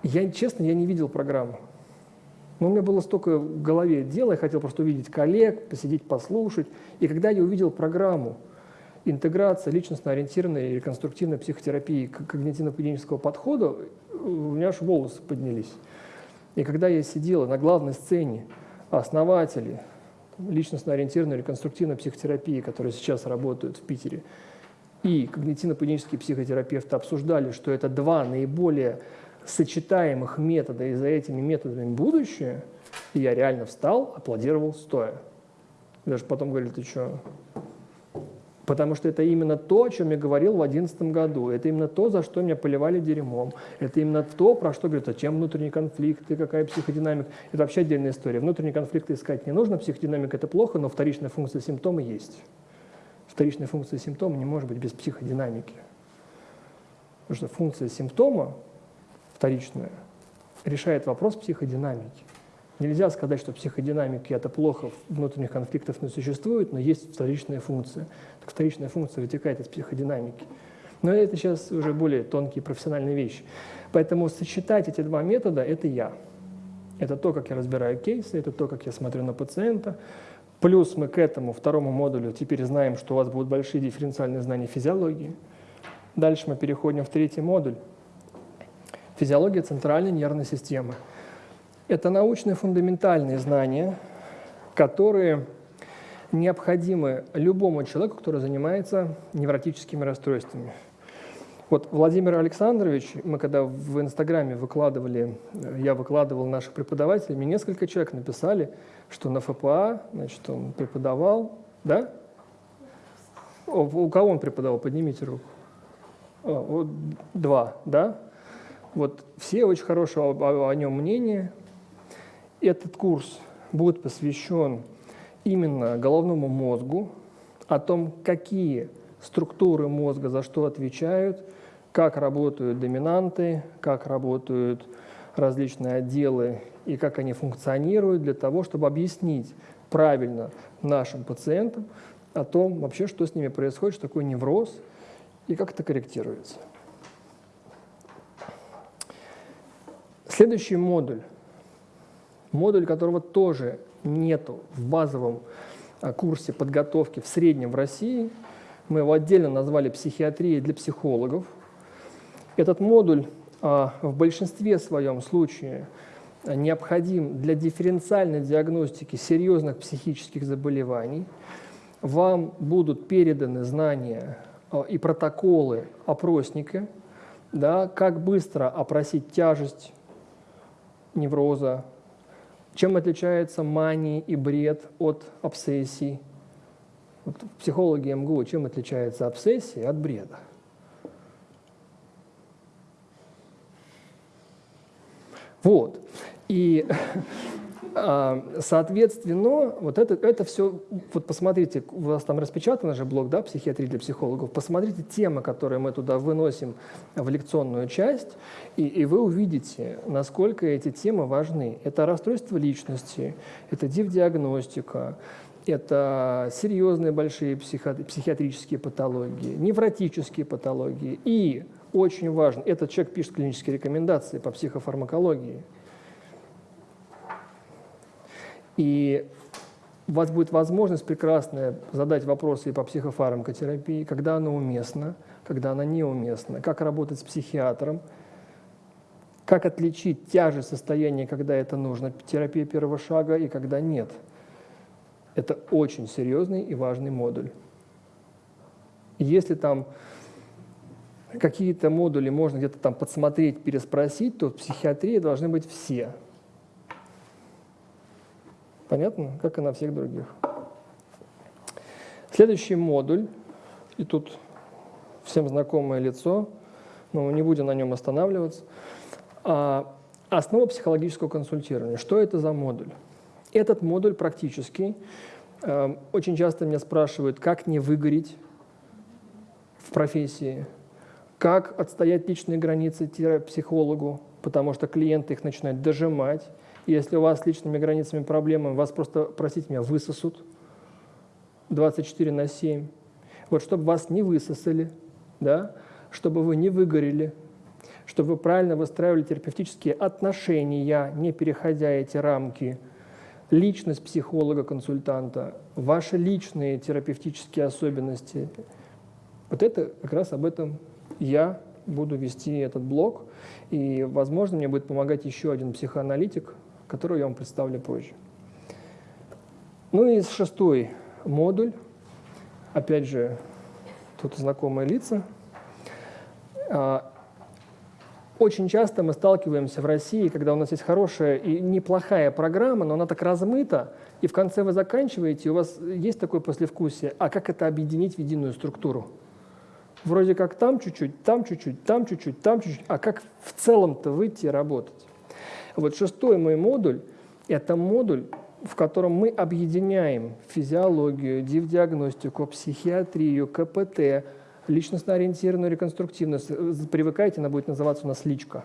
я, честно, я не видел программу. Но у меня было столько в голове дела, я хотел просто увидеть коллег, посидеть, послушать. И когда я увидел программу интеграция личностно-ориентированной реконструктивной психотерапии к когнитивно-поведенческого подхода, у меня аж волосы поднялись. И когда я сидела на главной сцене, основатели личностно-ориентированной реконструктивной психотерапии, которые сейчас работают в Питере, и когнитивно-поведенческие психотерапевты обсуждали, что это два наиболее сочетаемых метода, и за этими методами будущее, и я реально встал, аплодировал стоя. Даже потом говорили, ты что, Потому что это именно то, о чем я говорил в 2011 году. Это именно то, за что меня поливали дерьмом. Это именно то, про что говорят, зачем внутренние конфликты, какая психодинамика. Это вообще отдельная история. Внутренние конфликты искать не нужно, психодинамика – это плохо, но вторичная функция симптома есть. Вторичная функция симптома не может быть без психодинамики. Потому что функция симптома, вторичная, решает вопрос психодинамики. Нельзя сказать, что психодинамики – это плохо, внутренних конфликтов не существует, но есть вторичная функция. Так вторичная функция вытекает из психодинамики. Но это сейчас уже более тонкие профессиональные вещи. Поэтому сочетать эти два метода – это я. Это то, как я разбираю кейсы, это то, как я смотрю на пациента. Плюс мы к этому второму модулю теперь знаем, что у вас будут большие дифференциальные знания физиологии. Дальше мы переходим в третий модуль. Физиология центральной нервной системы – это научные фундаментальные знания, которые необходимы любому человеку, который занимается невротическими расстройствами. Вот Владимир Александрович, мы когда в Инстаграме выкладывали, я выкладывал наших преподавателей, мне несколько человек написали, что на ФПА, значит, он преподавал, да? У кого он преподавал? Поднимите руку. О, вот, два, да? Вот все очень хорошего о, о нем мнения. Этот курс будет посвящен именно головному мозгу, о том, какие структуры мозга за что отвечают, как работают доминанты, как работают различные отделы и как они функционируют для того, чтобы объяснить правильно нашим пациентам о том вообще, что с ними происходит, что такое невроз и как это корректируется. Следующий модуль, модуль которого тоже нету в базовом а, курсе подготовки в среднем в России, мы его отдельно назвали «Психиатрия для психологов». Этот модуль а, в большинстве своем случае необходим для дифференциальной диагностики серьезных психических заболеваний. Вам будут переданы знания а, и протоколы опросника, да, как быстро опросить тяжесть невроза, чем отличается мания и бред от обсессий. Вот психологи МГУ, чем отличается обсессия от бреда? Вот. И, соответственно, вот это, это все, вот посмотрите, у вас там распечатан же блок, да, психиатрии для психологов, посмотрите темы, которые мы туда выносим в лекционную часть, и, и вы увидите, насколько эти темы важны. Это расстройство личности, это див-диагностика, это серьезные большие психиатрические патологии, невротические патологии и очень важно, этот человек пишет клинические рекомендации по психофармакологии. И у вас будет возможность прекрасная задать вопросы и по психофармакотерапии, когда она уместна, когда она неуместна, как работать с психиатром, как отличить тяжесть состояния, когда это нужно, терапия первого шага и когда нет. Это очень серьезный и важный модуль. Если там какие-то модули можно где-то там подсмотреть, переспросить, то в психиатрии должны быть все. Понятно? Как и на всех других. Следующий модуль, и тут всем знакомое лицо, но мы не будем на нем останавливаться. А, основа психологического консультирования. Что это за модуль? Этот модуль практически, э, очень часто меня спрашивают, как не выгореть в профессии, как отстоять личные границы психологу, потому что клиенты их начинают дожимать. Если у вас с личными границами проблемы, вас просто, простите меня, высосут 24 на 7. Вот чтобы вас не высосали, да, чтобы вы не выгорели, чтобы вы правильно выстраивали терапевтические отношения, не переходя эти рамки, личность психолога-консультанта, ваши личные терапевтические особенности. Вот это как раз об этом я буду вести этот блог, и, возможно, мне будет помогать еще один психоаналитик, которого я вам представлю позже. Ну и шестой модуль, опять же, тут знакомые лица. А, очень часто мы сталкиваемся в России, когда у нас есть хорошая и неплохая программа, но она так размыта, и в конце вы заканчиваете, и у вас есть такое послевкусие, а как это объединить в единую структуру? Вроде как там чуть-чуть, там чуть-чуть, там чуть-чуть, там чуть-чуть, а как в целом-то выйти и работать? Вот шестой мой модуль – это модуль, в котором мы объединяем физиологию, диагностику, психиатрию, КПТ, личностно-ориентированную реконструктивность. Привыкайте, она будет называться у нас личка.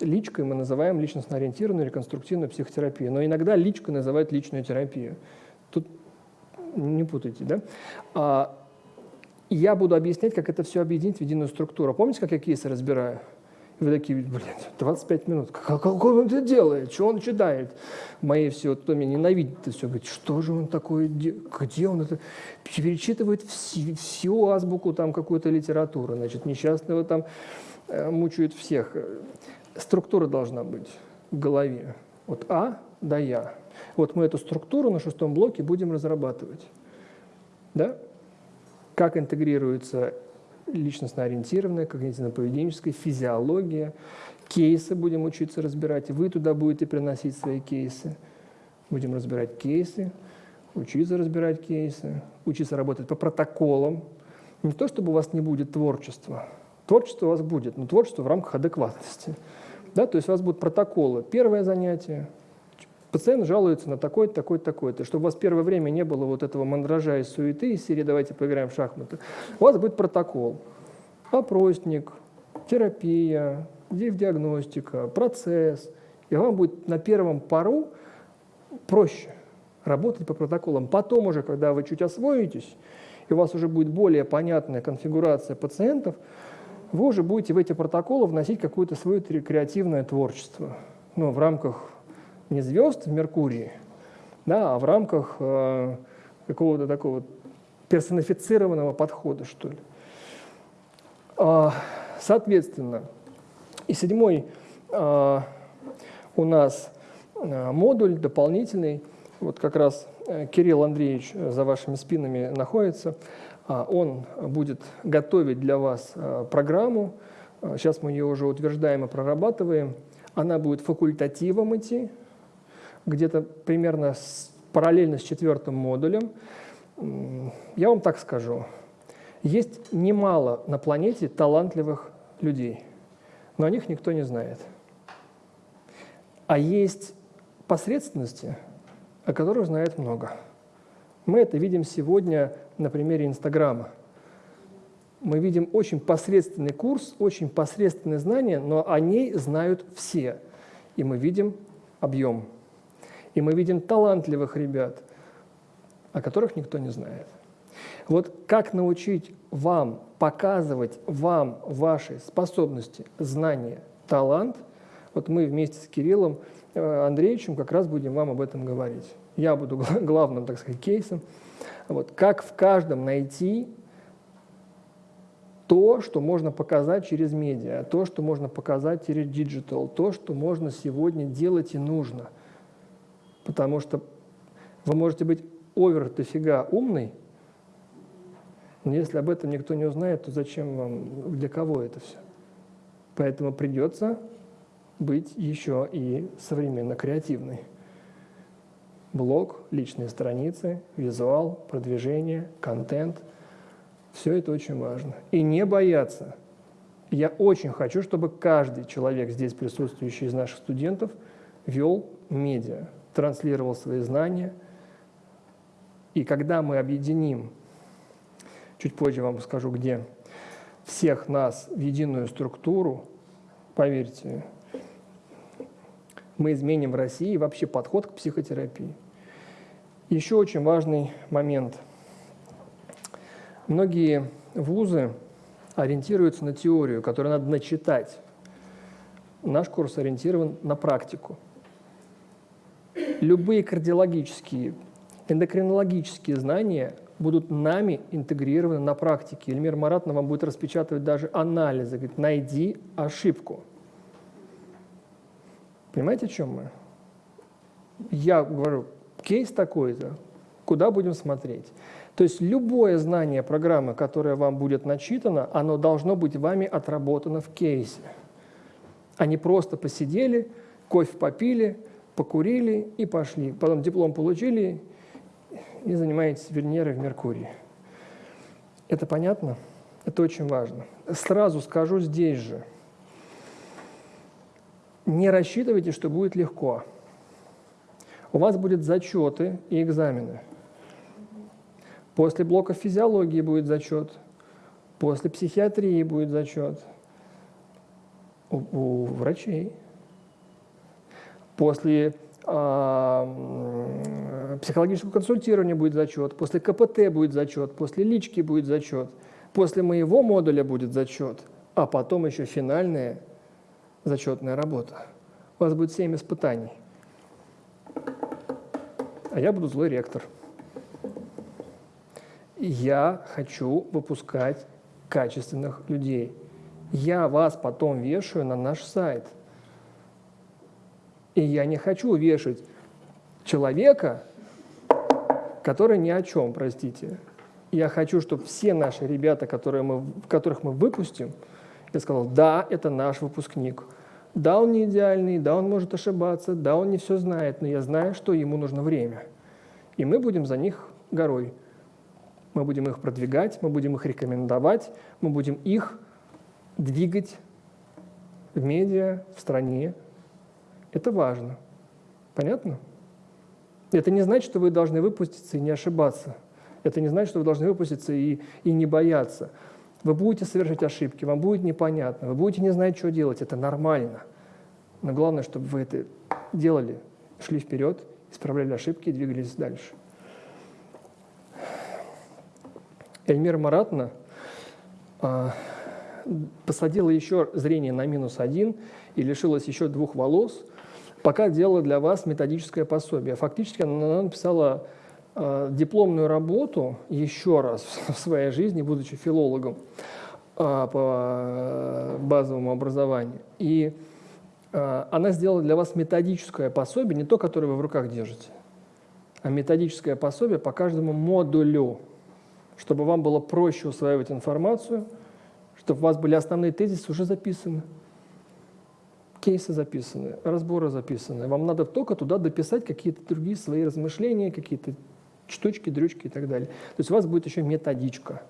Личкой мы называем личностно-ориентированную реконструктивную психотерапию, но иногда личкой называют личную терапию. Тут не путайте, да? А я буду объяснять, как это все объединить в единую структуру. Помните, как я кейсы разбираю? Вы такие, блин, 25 минут. Как, он это делает? Что он читает? Мои все, кто меня ненавидит, это все говорит, что же он такое, где он это? Перечитывает всю, всю азбуку там какую-то литературу. Значит, несчастного там э, мучают всех. Структура должна быть в голове. Вот А да Я. Вот мы эту структуру на шестом блоке будем разрабатывать. Да? как интегрируется личностно-ориентированная, когнитивно-поведенческая, физиология, кейсы будем учиться разбирать. Вы туда будете приносить свои кейсы. Будем разбирать кейсы, учиться разбирать кейсы, учиться работать по протоколам. Не то, чтобы у вас не будет творчества, Творчество у вас будет, но творчество в рамках адекватности. Да, то есть у вас будут протоколы. Первое занятие, пациент жалуется на такое-то, такое-то, такое-то. Чтобы у вас первое время не было вот этого мандража и суеты из серии «давайте поиграем в шахматы», у вас будет протокол, опросник, терапия, диагностика, процесс. И вам будет на первом пару проще работать по протоколам. Потом уже, когда вы чуть освоитесь, и у вас уже будет более понятная конфигурация пациентов, вы уже будете в эти протоколы вносить какое-то свое креативное творчество. Ну, в рамках не звезд в Меркурии, да, а в рамках э, какого-то такого персонифицированного подхода, что ли. А, соответственно, и седьмой а, у нас а, модуль дополнительный, вот как раз э, Кирилл Андреевич за вашими спинами находится, а, он будет готовить для вас а, программу, сейчас мы ее уже утверждаем и прорабатываем, она будет факультативом идти, где-то примерно с, параллельно с четвертым модулем. Я вам так скажу, есть немало на планете талантливых людей, но о них никто не знает. А есть посредственности, о которых знает много. Мы это видим сегодня на примере Инстаграма. Мы видим очень посредственный курс, очень посредственные знания, но о ней знают все. И мы видим объем. И мы видим талантливых ребят, о которых никто не знает. Вот как научить вам показывать вам ваши способности, знания, талант, вот мы вместе с Кириллом э, Андреевичем как раз будем вам об этом говорить. Я буду главным, так сказать, кейсом. Вот, как в каждом найти то, что можно показать через медиа, то, что можно показать через digital, то, что можно сегодня делать и нужно. Потому что вы можете быть овер дофига умный, но если об этом никто не узнает, то зачем вам, для кого это все? Поэтому придется быть еще и современно креативной. Блог, личные страницы, визуал, продвижение, контент – все это очень важно. И не бояться. Я очень хочу, чтобы каждый человек, здесь присутствующий из наших студентов, вел медиа, транслировал свои знания. И когда мы объединим чуть позже вам скажу где, всех нас в единую структуру, поверьте, мы изменим в России вообще подход к психотерапии. Еще очень важный момент. Многие вузы ориентируются на теорию, которую надо начитать. Наш курс ориентирован на практику. Любые кардиологические, эндокринологические знания будут нами интегрированы на практике. Эльмир Маратовна вам будет распечатывать даже анализы. Говорит, найди ошибку. Понимаете, о чем мы? Я говорю, кейс такой-то, куда будем смотреть? То есть любое знание программы, которое вам будет начитано, оно должно быть вами отработано в кейсе. Они просто посидели, кофе попили, покурили и пошли. Потом диплом получили и занимаетесь Венерой в Меркурии. Это понятно? Это очень важно. Сразу скажу здесь же. Не рассчитывайте, что будет легко. У вас будут зачеты и экзамены. После блока физиологии будет зачет. После психиатрии будет зачет. У, у врачей. После а, психологического консультирования будет зачет, после КПТ будет зачет, после лички будет зачет, после моего модуля будет зачет, а потом еще финальная зачетная работа. У вас будет 7 испытаний. А я буду злой ректор. Я хочу выпускать качественных людей. Я вас потом вешаю на наш сайт – и я не хочу вешать человека, который ни о чем, простите. Я хочу, чтобы все наши ребята, которые мы, которых мы выпустим, я сказал, да, это наш выпускник. Да, он не идеальный, да, он может ошибаться, да, он не все знает, но я знаю, что ему нужно время. И мы будем за них горой. Мы будем их продвигать, мы будем их рекомендовать, мы будем их двигать в медиа, в стране. Это важно. Понятно? Это не значит, что вы должны выпуститься и не ошибаться. Это не значит, что вы должны выпуститься и, и не бояться. Вы будете совершать ошибки, вам будет непонятно, вы будете не знать, что делать. Это нормально. Но главное, чтобы вы это делали, шли вперед, исправляли ошибки и двигались дальше. Эльмира Маратна а, посадила еще зрение на минус один и лишилась еще двух волос, пока делала для вас методическое пособие. Фактически она написала э, дипломную работу еще раз в своей жизни, будучи филологом э, по базовому образованию. И э, она сделала для вас методическое пособие, не то, которое вы в руках держите, а методическое пособие по каждому модулю, чтобы вам было проще усваивать информацию – чтобы у вас были основные тезисы уже записаны, кейсы записаны, разборы записаны. Вам надо только туда дописать какие-то другие свои размышления, какие-то штучки, дрючки и так далее. То есть у вас будет еще методичка.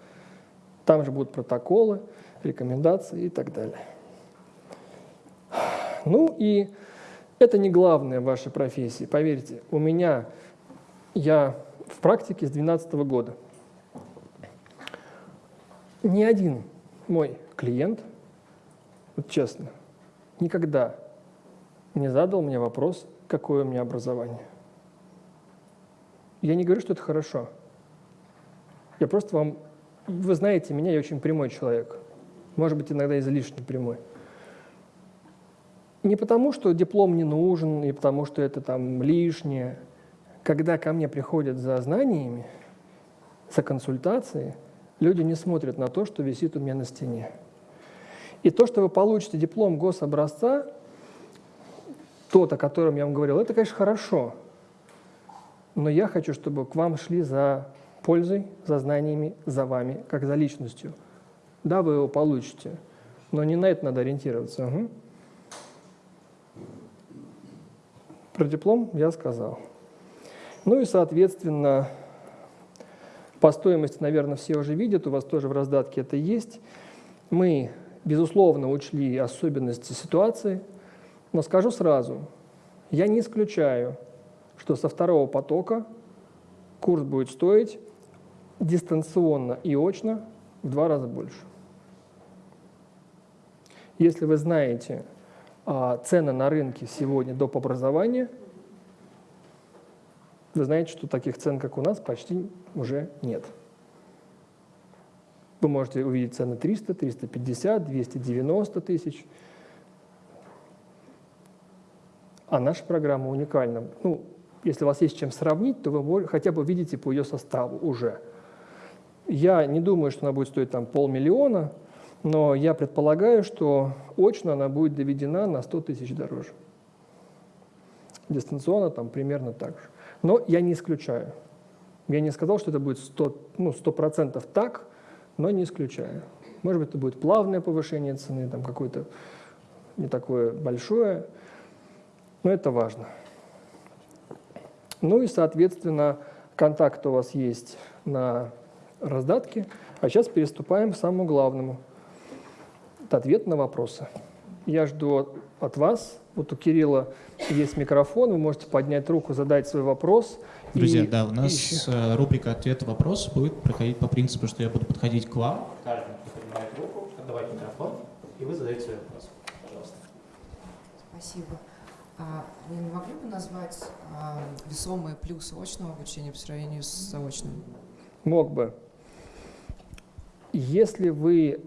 Там же будут протоколы, рекомендации и так далее. Ну и это не главное в вашей профессии. Поверьте, у меня, я в практике с 2012 года. Ни один мой клиент, вот честно, никогда не задал мне вопрос, какое у меня образование. Я не говорю, что это хорошо. Я просто вам... Вы знаете меня, я очень прямой человек. Может быть, иногда излишне прямой. Не потому, что диплом не нужен, не потому, что это там лишнее. Когда ко мне приходят за знаниями, за консультацией, люди не смотрят на то, что висит у меня на стене. И то, что вы получите диплом гособразца, тот, о котором я вам говорил, это, конечно, хорошо. Но я хочу, чтобы к вам шли за пользой, за знаниями, за вами, как за личностью. Да, вы его получите, но не на это надо ориентироваться. Угу. Про диплом я сказал. Ну и, соответственно, по стоимости, наверное, все уже видят, у вас тоже в раздатке это есть. Мы, безусловно, учли особенности ситуации, но скажу сразу, я не исключаю, что со второго потока курс будет стоить дистанционно и очно в два раза больше. Если вы знаете а, цены на рынке сегодня доп. образования – вы знаете, что таких цен, как у нас, почти уже нет. Вы можете увидеть цены 300, 350, 290 тысяч. А наша программа уникальна. Ну, если у вас есть чем сравнить, то вы хотя бы видите по ее составу уже. Я не думаю, что она будет стоить там полмиллиона, но я предполагаю, что очно она будет доведена на 100 тысяч дороже. Дистанционно там примерно так же. Но я не исключаю. Я не сказал, что это будет 100%, ну, 100 так, но не исключаю. Может быть, это будет плавное повышение цены, там какое-то не такое большое, но это важно. Ну и, соответственно, контакт у вас есть на раздатке. А сейчас переступаем к самому главному. Это ответ на вопросы. Я жду от вас вот у Кирилла есть микрофон, вы можете поднять руку, задать свой вопрос. Друзья, и, да, у нас еще... Э, рубрика «Ответ-вопрос» будет проходить по принципу, что я буду подходить к вам, каждый, кто поднимает руку, отдавать микрофон, и вы задаете свой вопрос. Пожалуйста. Спасибо. А вы не могли бы назвать а, весомые плюсы очного обучения по сравнению с заочным? Мог бы. Если вы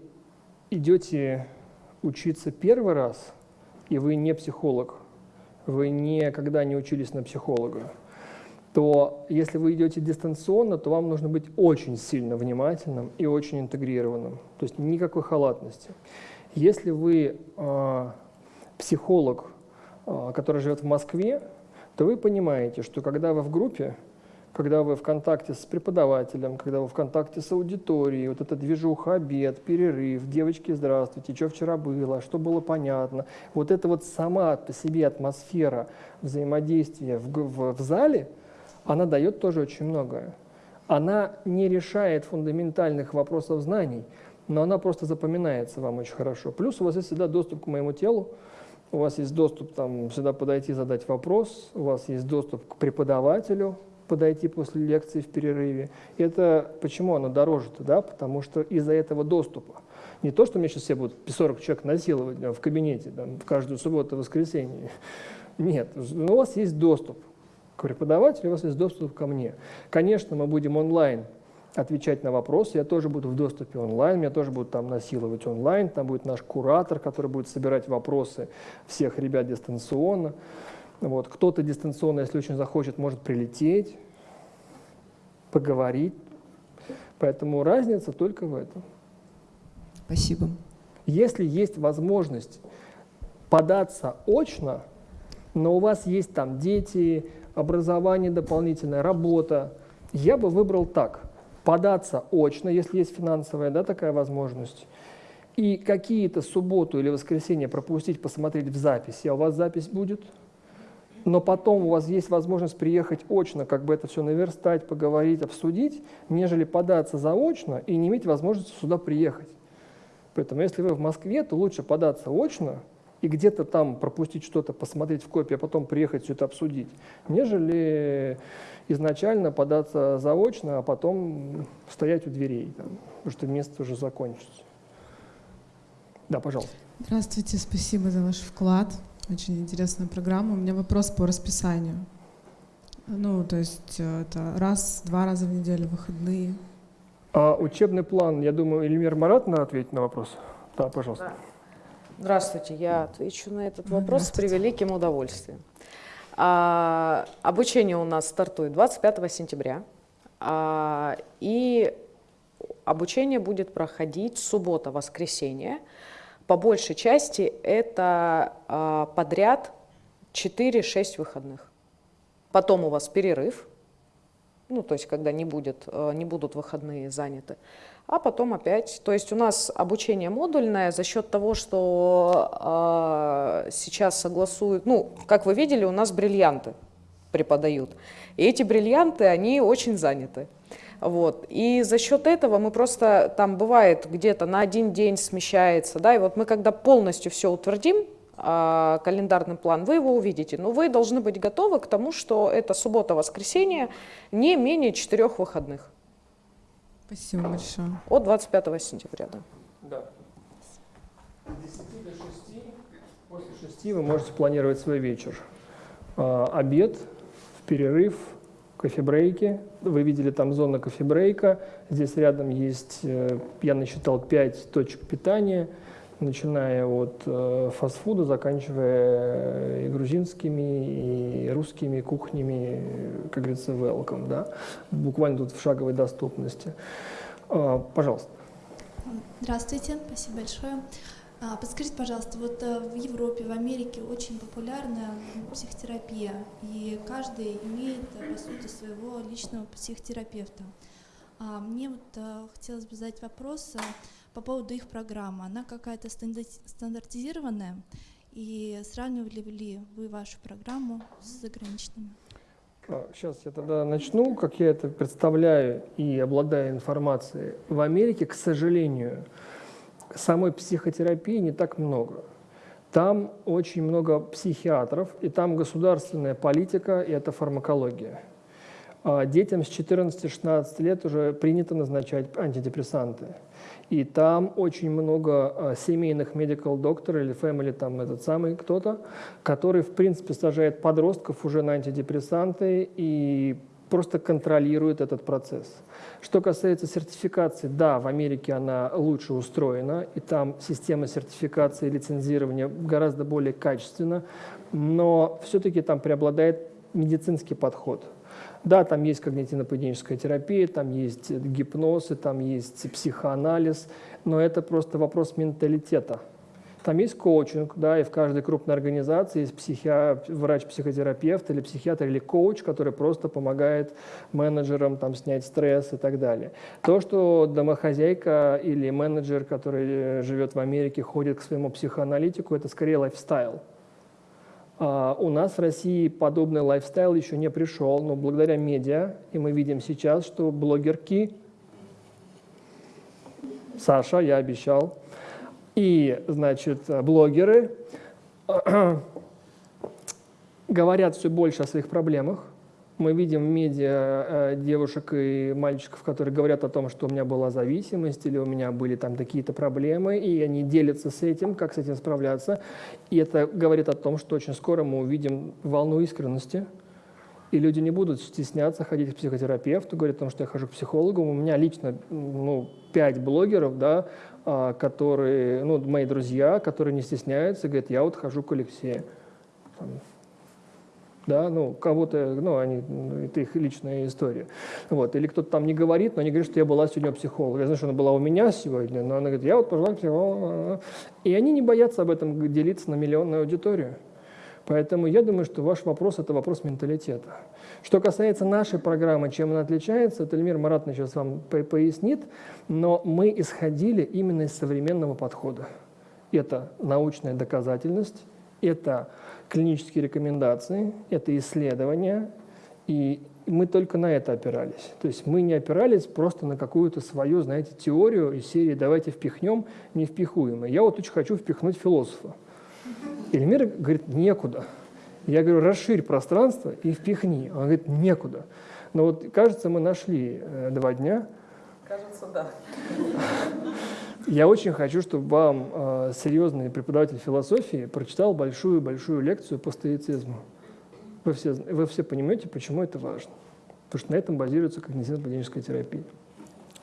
идете учиться первый раз – и вы не психолог, вы никогда не учились на психолога, то если вы идете дистанционно, то вам нужно быть очень сильно внимательным и очень интегрированным. То есть никакой халатности. Если вы э, психолог, э, который живет в Москве, то вы понимаете, что когда вы в группе, когда вы в контакте с преподавателем, когда вы в контакте с аудиторией, вот эта движуха, обед, перерыв, девочки, здравствуйте, что вчера было, что было понятно, вот эта вот сама по себе атмосфера взаимодействия в, в, в зале, она дает тоже очень многое. Она не решает фундаментальных вопросов знаний, но она просто запоминается вам очень хорошо. Плюс у вас есть всегда доступ к моему телу, у вас есть доступ там сюда подойти, задать вопрос, у вас есть доступ к преподавателю, подойти после лекции в перерыве. Это почему оно дороже-то, да? Потому что из-за этого доступа. Не то, что мне сейчас все будут 40 человек насиловать да, в кабинете там, в каждую субботу и воскресенье. Нет, у вас есть доступ к преподавателю, у вас есть доступ ко мне. Конечно, мы будем онлайн отвечать на вопросы. Я тоже буду в доступе онлайн, меня тоже будут там насиловать онлайн. Там будет наш куратор, который будет собирать вопросы всех ребят дистанционно. Вот. Кто-то дистанционно, если очень захочет, может прилететь, поговорить. Поэтому разница только в этом. Спасибо. Если есть возможность податься очно, но у вас есть там дети, образование дополнительная, работа, я бы выбрал так. Податься очно, если есть финансовая да, такая возможность, и какие-то субботу или воскресенье пропустить, посмотреть в записи, а у вас запись будет – но потом у вас есть возможность приехать очно, как бы это все наверстать, поговорить, обсудить, нежели податься заочно и не иметь возможности сюда приехать. Поэтому если вы в Москве, то лучше податься очно и где-то там пропустить что-то, посмотреть в копии, а потом приехать все это обсудить, нежели изначально податься заочно, а потом стоять у дверей, там, потому что место уже закончится. Да, пожалуйста. Здравствуйте, спасибо за ваш вклад. Очень интересная программа. У меня вопрос по расписанию. Ну, то есть э, это раз, два раза в неделю, выходные. А учебный план, я думаю, Эльмир Марат на ответить на вопрос. Да, пожалуйста. Да. Здравствуйте, я отвечу на этот вопрос с превеликим удовольствием. А, обучение у нас стартует 25 сентября, а, и обучение будет проходить суббота-воскресенье по большей части это а, подряд 4-6 выходных. Потом у вас перерыв, ну, то есть когда не, будет, а, не будут выходные заняты, а потом опять, то есть у нас обучение модульное за счет того, что э, сейчас согласуют, ну, как вы видели, у нас бриллианты преподают, и эти бриллианты, они очень заняты. Вот. И за счет этого мы просто, там бывает где-то на один день смещается, да, и вот мы когда полностью все утвердим, а, календарный план, вы его увидите. Но вы должны быть готовы к тому, что это суббота-воскресенье не менее четырех выходных. Спасибо большое. От 25 сентября, да. Да. С 10 до 6, после 6 вы можете планировать свой вечер. А, обед, перерыв, кофе-брейки. Вы видели там зона кофе-брейка. Здесь рядом есть, э, я насчитал, 5 точек питания, начиная от э, фастфуда, заканчивая э, и грузинскими, и русскими кухнями, как говорится, welcome, да? буквально тут в шаговой доступности. А, пожалуйста. Здравствуйте, спасибо большое. А, подскажите, пожалуйста, вот э, в Европе, в Америке очень популярна психотерапия, и каждый имеет, э, по сути, своего личного психотерапевта. А мне вот э, хотелось бы задать вопрос по поводу их программы. Она какая-то стандартизированная, и сравнивали ли вы вашу программу с заграничными? Сейчас а, я тогда начну, как я это представляю и обладаю информацией. В Америке, к сожалению, самой психотерапии не так много. Там очень много психиатров, и там государственная политика, и это фармакология. А детям с 14-16 лет уже принято назначать антидепрессанты. И там очень много а, семейных medical докторов или family, там этот самый кто-то, который, в принципе, сажает подростков уже на антидепрессанты и просто контролирует этот процесс. Что касается сертификации, да, в Америке она лучше устроена, и там система сертификации и лицензирования гораздо более качественна, но все-таки там преобладает медицинский подход. Да, там есть когнитивно-поведенческая терапия, там есть гипноз, там есть психоанализ, но это просто вопрос менталитета – там есть коучинг, да, и в каждой крупной организации есть психи... врач-психотерапевт или психиатр или коуч, который просто помогает менеджерам там, снять стресс и так далее. То, что домохозяйка или менеджер, который живет в Америке, ходит к своему психоаналитику, это скорее lifestyle. А у нас в России подобный lifestyle еще не пришел, но благодаря медиа, и мы видим сейчас, что блогерки Саша, я обещал. И, значит, блогеры говорят все больше о своих проблемах. Мы видим в медиа э, девушек и мальчиков, которые говорят о том, что у меня была зависимость или у меня были там какие-то проблемы, и они делятся с этим, как с этим справляться. И это говорит о том, что очень скоро мы увидим волну искренности, и люди не будут стесняться ходить к психотерапевту, говорить о том, что я хожу к психологу. У меня лично ну, пять блогеров, да, а, которые, ну, мои друзья, которые не стесняются, говорят, я вот хожу к Алексею. Да, ну, кого-то, ну, они, это их личная история. Вот, или кто-то там не говорит, но они говорят, что я была сегодня у психолога. Я знаю, что она была у меня сегодня, но она говорит, я вот пошла к психологу. И они не боятся об этом делиться на миллионную аудиторию. Поэтому я думаю, что ваш вопрос – это вопрос менталитета. Что касается нашей программы, чем она отличается, это Эльмир Маратовна сейчас вам пояснит, но мы исходили именно из современного подхода. Это научная доказательность, это клинические рекомендации, это исследования, и мы только на это опирались. То есть мы не опирались просто на какую-то свою, знаете, теорию из серии «давайте впихнем невпихуемое». Я вот очень хочу впихнуть философа. Эльмир говорит «некуда». Я говорю «расширь пространство и впихни». Он говорит «некуда». Но вот, кажется, мы нашли э, два дня. Кажется, да. Я очень хочу, чтобы вам э, серьезный преподаватель философии прочитал большую-большую лекцию по стоицизму. Вы все, вы все понимаете, почему это важно. Потому что на этом базируется когнитивно-поведенческая терапия.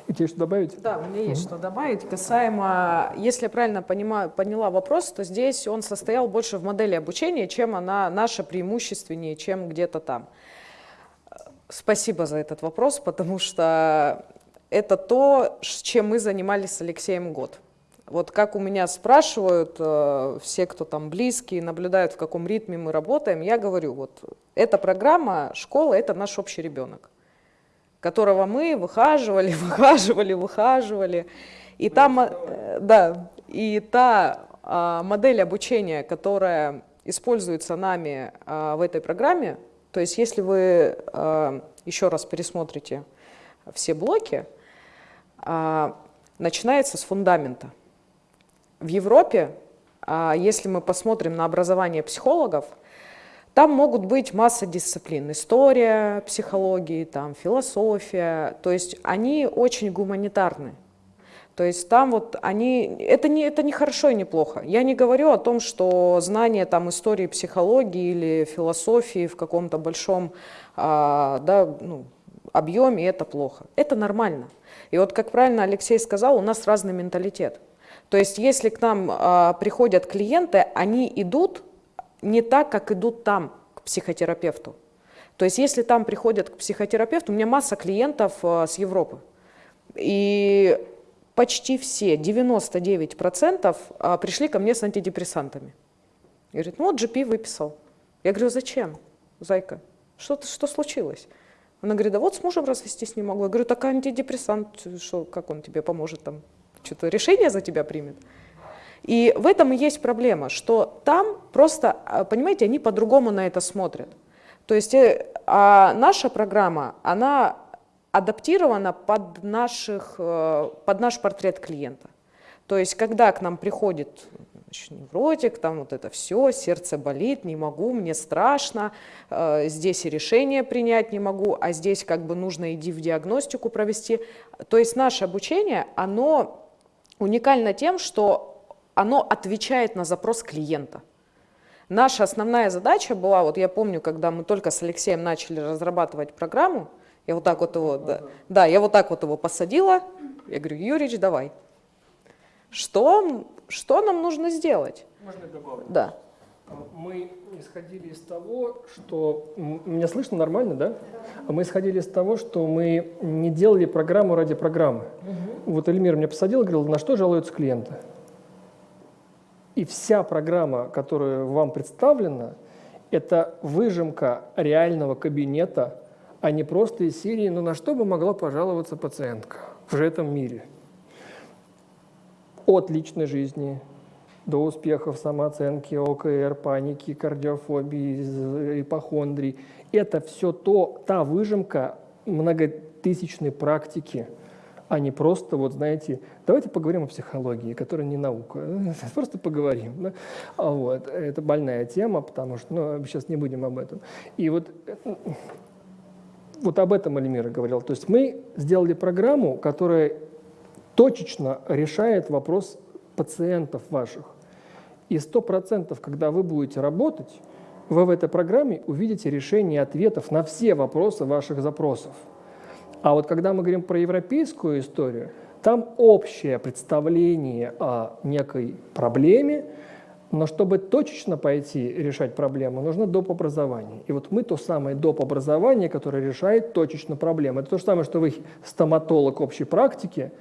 И тебе что добавить? Да, у меня есть mm-hmm. что добавить. Касаемо, если я правильно понимаю, поняла вопрос, то здесь он состоял больше в модели обучения, чем она наша преимущественнее, чем где-то там. Спасибо за этот вопрос, потому что это то, чем мы занимались с Алексеем год. Вот как у меня спрашивают э, все, кто там близкие, наблюдают, в каком ритме мы работаем, я говорю, вот эта программа, школа, это наш общий ребенок, которого мы выхаживали, выхаживали, выхаживали. И там, э, да, и та э, модель обучения, которая используется нами э, в этой программе, то есть если вы э, еще раз пересмотрите все блоки, начинается с фундамента. В Европе, а, если мы посмотрим на образование психологов, там могут быть масса дисциплин. История психологии, там, философия. То есть они очень гуманитарны. То есть там вот они, это не, это не хорошо и не плохо. Я не говорю о том, что знание там истории психологии или философии в каком-то большом а, да, ну, объеме это плохо. Это нормально. И вот, как правильно Алексей сказал, у нас разный менталитет. То есть если к нам э, приходят клиенты, они идут не так, как идут там, к психотерапевту. То есть если там приходят к психотерапевту, у меня масса клиентов э, с Европы. И почти все, 99% э, пришли ко мне с антидепрессантами. И говорит, ну вот GP выписал. Я говорю, зачем, зайка? Что, что случилось? Она говорит, да вот с мужем развестись не могу. Я говорю, так антидепрессант, что, как он тебе поможет там, что-то решение за тебя примет. И в этом и есть проблема, что там просто, а, понимаете, они по-другому на это смотрят. То есть э, а наша программа, она адаптирована под, наших, э, под наш портрет клиента. То есть когда к нам приходит значит, невротик, там вот это все, сердце болит, не могу, мне страшно, э, здесь и решение принять не могу, а здесь как бы нужно иди в диагностику провести. То есть наше обучение, оно уникально тем, что оно отвечает на запрос клиента. Наша основная задача была, вот я помню, когда мы только с Алексеем начали разрабатывать программу, я вот так вот его, да, да, я вот так вот его посадила, я говорю, Юрич, давай. Что что нам нужно сделать? Можно я добавлю? Да. Мы исходили из того, что... Меня слышно нормально, да? Мы исходили из того, что мы не делали программу ради программы. Угу. Вот Эльмир меня посадил и говорил, на что жалуются клиенты? И вся программа, которая вам представлена, это выжимка реального кабинета, а не просто из серии «ну на что бы могла пожаловаться пациентка в этом мире?» От личной жизни до успехов самооценки, ОКР, паники, кардиофобии, ипохондрий. Это все то, та выжимка многотысячной практики а не просто, вот знаете, давайте поговорим о психологии, которая не наука, просто поговорим. Да? А вот, это больная тема, потому что, ну, сейчас не будем об этом. И вот, вот об этом Альмира говорил. То есть мы сделали программу, которая точечно решает вопрос пациентов ваших. И сто процентов, когда вы будете работать, вы в этой программе увидите решение ответов на все вопросы ваших запросов. А вот когда мы говорим про европейскую историю, там общее представление о некой проблеме, но чтобы точечно пойти решать проблему, нужно доп. образование. И вот мы то самое доп. образование, которое решает точечно проблему. Это то же самое, что вы стоматолог общей практики,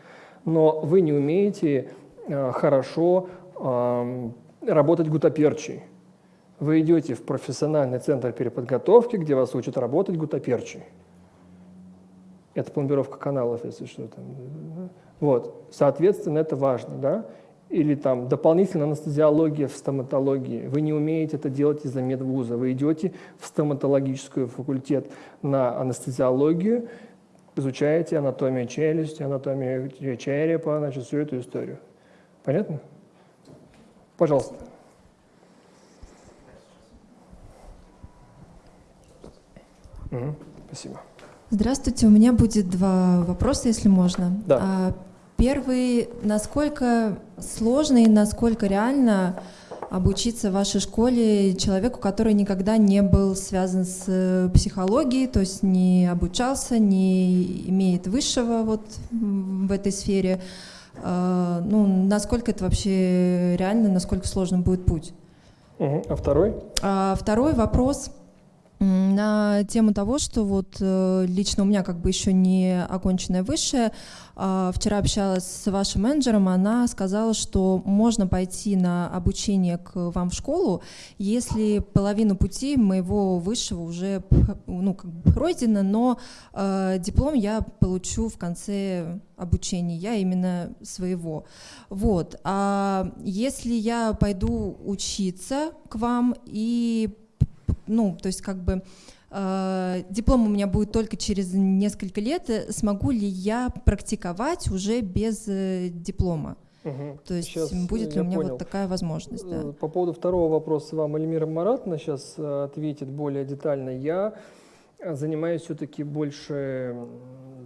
но вы не умеете э, хорошо э, работать гутоперчей. Вы идете в профессиональный центр переподготовки, где вас учат работать гутоперчей. Это пломбировка каналов, если что. Там. Вот. Соответственно, это важно. Да? Или там дополнительная анестезиология в стоматологии. Вы не умеете это делать из-за медвуза. Вы идете в стоматологический факультет на анестезиологию, изучаете анатомию челюсти, анатомию черепа, значит, всю эту историю. Понятно? Пожалуйста. Угу, спасибо. Здравствуйте, у меня будет два вопроса, если можно. Да. А, первый, насколько сложно и насколько реально обучиться в вашей школе человеку, который никогда не был связан с э, психологией, то есть не обучался, не имеет высшего вот в этой сфере. А, ну, насколько это вообще реально, насколько сложным будет путь? А второй? А, второй вопрос – на тему того, что вот э, лично у меня как бы еще не оконченное высшее. А, вчера общалась с вашим менеджером, она сказала, что можно пойти на обучение к вам в школу, если половину пути моего высшего уже ну, как бы пройдено, но э, диплом я получу в конце обучения, я именно своего. Вот. А если я пойду учиться к вам и ну, то есть как бы э, диплом у меня будет только через несколько лет, э, смогу ли я практиковать уже без э, диплома? Угу. То есть сейчас будет ли у меня понял. вот такая возможность? Да? По поводу второго вопроса вам Эльмира Маратна сейчас ответит более детально. Я занимаюсь все-таки больше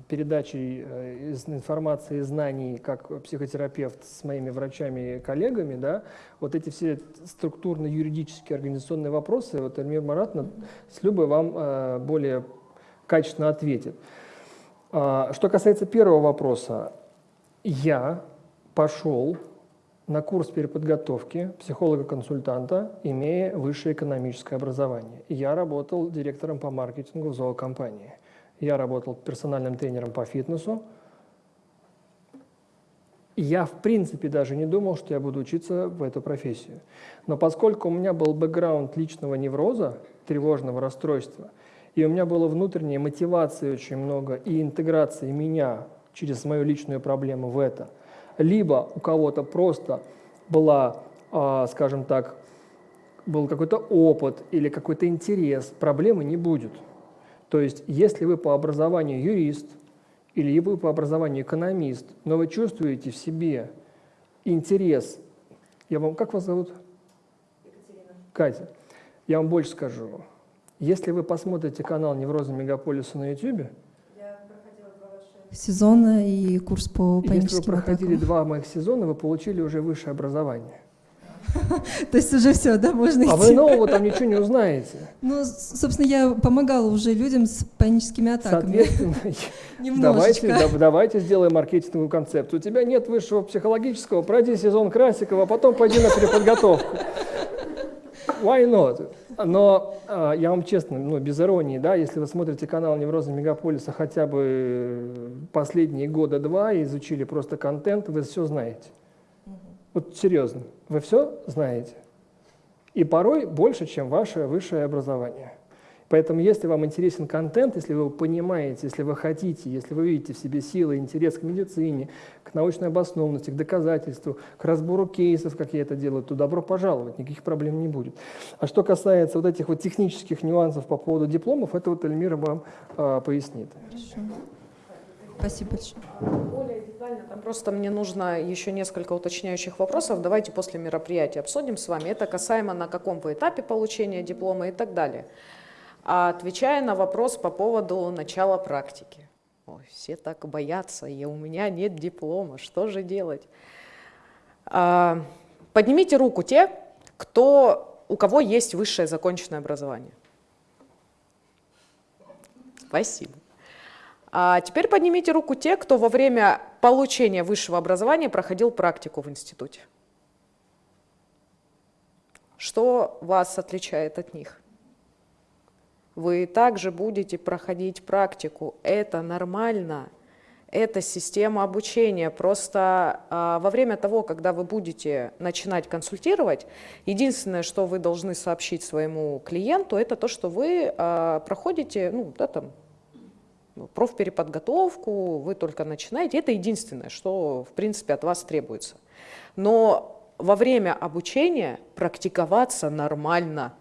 передачей э, информации и знаний как психотерапевт с моими врачами и коллегами, да, вот эти все структурно-юридические организационные вопросы, вот Эльмир Маратна с Любой вам э, более качественно ответит. А, что касается первого вопроса, я пошел на курс переподготовки психолога-консультанта, имея высшее экономическое образование. Я работал директором по маркетингу в зоокомпании. Я работал персональным тренером по фитнесу. Я, в принципе, даже не думал, что я буду учиться в эту профессию. Но поскольку у меня был бэкграунд личного невроза, тревожного расстройства, и у меня было внутренней мотивации очень много и интеграции меня через мою личную проблему в это, либо у кого-то просто была, а, скажем так, был какой-то опыт или какой-то интерес, проблемы не будет. То есть, если вы по образованию юрист или вы по образованию экономист, но вы чувствуете в себе интерес, я вам, как вас зовут? Екатерина. Катя. Я вам больше скажу. Если вы посмотрите канал «Неврозы мегаполиса» на YouTube, сезона и курс по паническим Если вы проходили атакам. два моих сезона, вы получили уже высшее образование. То есть уже все, да, можно идти. А вы нового там ничего не узнаете. Ну, собственно, я помогала уже людям с паническими атаками. Соответственно, давайте, давайте сделаем маркетинговую концепцию. У тебя нет высшего психологического, пройди сезон Красикова, а потом пойди на переподготовку. Why not? Но э, я вам честно, ну, без иронии, да, если вы смотрите канал «Неврозы мегаполиса» хотя бы последние года два и изучили просто контент, вы все знаете. Вот серьезно, вы все знаете. И порой больше, чем ваше высшее образование. Поэтому, если вам интересен контент, если вы понимаете, если вы хотите, если вы видите в себе силы, интерес к медицине, к научной обоснованности, к доказательству, к разбору кейсов, как я это делаю, то добро пожаловать, никаких проблем не будет. А что касается вот этих вот технических нюансов по поводу дипломов, это вот Эльмира вам э, пояснит. Хорошо. Спасибо большое. Более детально, там просто мне нужно еще несколько уточняющих вопросов. Давайте после мероприятия обсудим с вами. Это касаемо на каком вы этапе получения диплома и так далее. А отвечая на вопрос по поводу начала практики. Ой, все так боятся, и у меня нет диплома, что же делать? А, поднимите руку те, кто, у кого есть высшее законченное образование. Спасибо. А теперь поднимите руку те, кто во время получения высшего образования проходил практику в институте. Что вас отличает от них? Вы также будете проходить практику. Это нормально. Это система обучения. Просто а, во время того, когда вы будете начинать консультировать, единственное, что вы должны сообщить своему клиенту, это то, что вы а, проходите ну, да, там, профпереподготовку, вы только начинаете. Это единственное, что, в принципе, от вас требуется. Но во время обучения практиковаться нормально.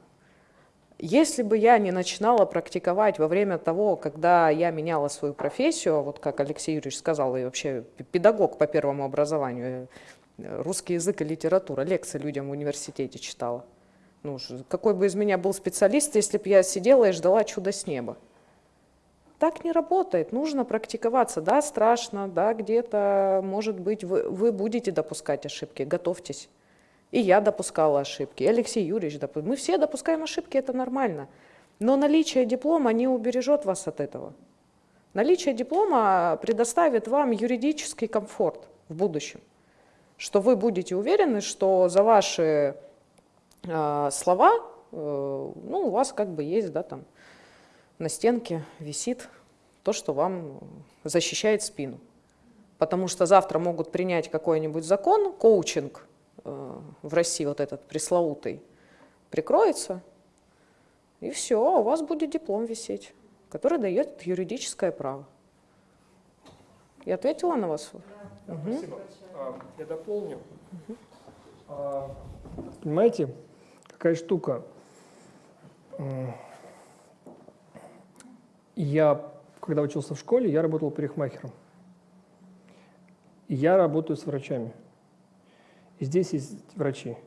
Если бы я не начинала практиковать во время того, когда я меняла свою профессию, вот как Алексей Юрьевич сказал, я вообще педагог по первому образованию, русский язык и литература, лекции людям в университете читала. Ну, какой бы из меня был специалист, если бы я сидела и ждала чуда с неба? Так не работает, нужно практиковаться. Да, страшно, да, где-то, может быть, вы, вы будете допускать ошибки, готовьтесь. И я допускала ошибки, и Алексей Юрьевич допускал. Мы все допускаем ошибки, это нормально. Но наличие диплома не убережет вас от этого. Наличие диплома предоставит вам юридический комфорт в будущем, что вы будете уверены, что за ваши э, слова, э, ну, у вас как бы есть, да, там, на стенке висит то, что вам защищает спину. Потому что завтра могут принять какой-нибудь закон, коучинг в России вот этот пресловутый, прикроется, и все, у вас будет диплом висеть, который дает юридическое право. Я ответила на вас? Да, угу. Спасибо. А, я дополню. Угу. Понимаете, какая штука? Я, когда учился в школе, я работал парикмахером. Я работаю с врачами. И здесь есть врачи,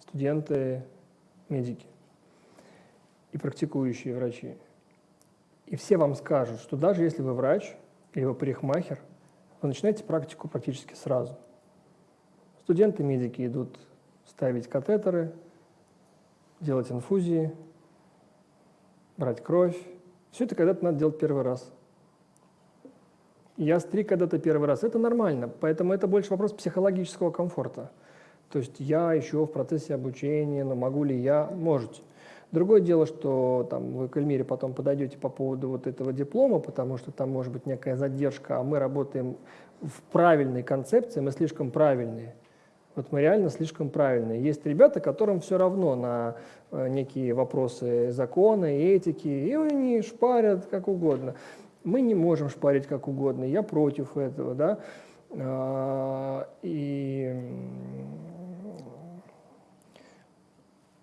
студенты, медики и практикующие врачи. И все вам скажут, что даже если вы врач или вы парикмахер, вы начинаете практику практически сразу. Студенты-медики идут ставить катетеры, делать инфузии, брать кровь, все это когда-то надо делать первый раз. Я стриг когда-то первый раз. Это нормально, поэтому это больше вопрос психологического комфорта. То есть я еще в процессе обучения, но могу ли я? Можете. Другое дело, что там, вы к Эльмире потом подойдете по поводу вот этого диплома, потому что там может быть некая задержка, а мы работаем в правильной концепции, мы слишком правильные. Вот мы реально слишком правильные. Есть ребята, которым все равно на э, некие вопросы закона и этики, и они шпарят как угодно. Мы не можем шпарить как угодно, я против этого, да. А, и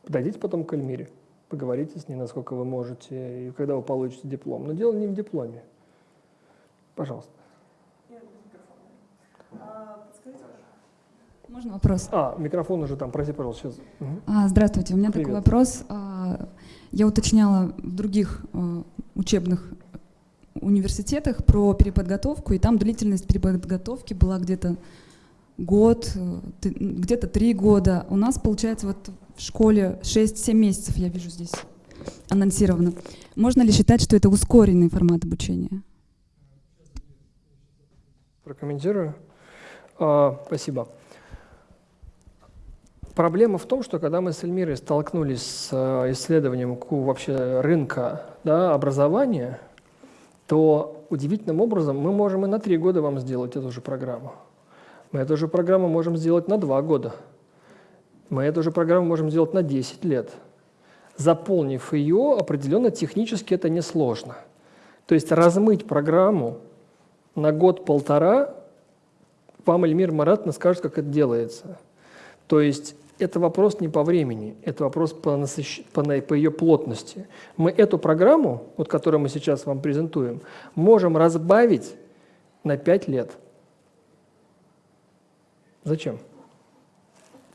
подойдите потом к Альмире, поговорите с ней, насколько вы можете, и когда вы получите диплом. Но дело не в дипломе. Пожалуйста. Можно вопрос? А, микрофон уже там, прости, пожалуйста, сейчас. Угу. А, здравствуйте, у меня Привет. такой вопрос. А, я уточняла в других а, учебных университетах про переподготовку, и там длительность переподготовки была где-то год, э, где-то три года. У нас, получается, вот в школе 6-7 месяцев, я вижу здесь анонсировано. Можно ли считать, что это ускоренный формат обучения? Прокомментирую. А, спасибо. Проблема в том, что когда мы с Эльмирой столкнулись с э, исследованием вообще рынка да, образования, то удивительным образом мы можем и на три года вам сделать эту же программу. Мы эту же программу можем сделать на два года. Мы эту же программу можем сделать на 10 лет. Заполнив ее, определенно технически это несложно. То есть размыть программу на год-полтора, вам Эльмир Маратовна скажет, как это делается. То есть это вопрос не по времени, это вопрос по, насыщ... по, по ее плотности. Мы эту программу, вот, которую мы сейчас вам презентуем, можем разбавить на 5 лет. Зачем?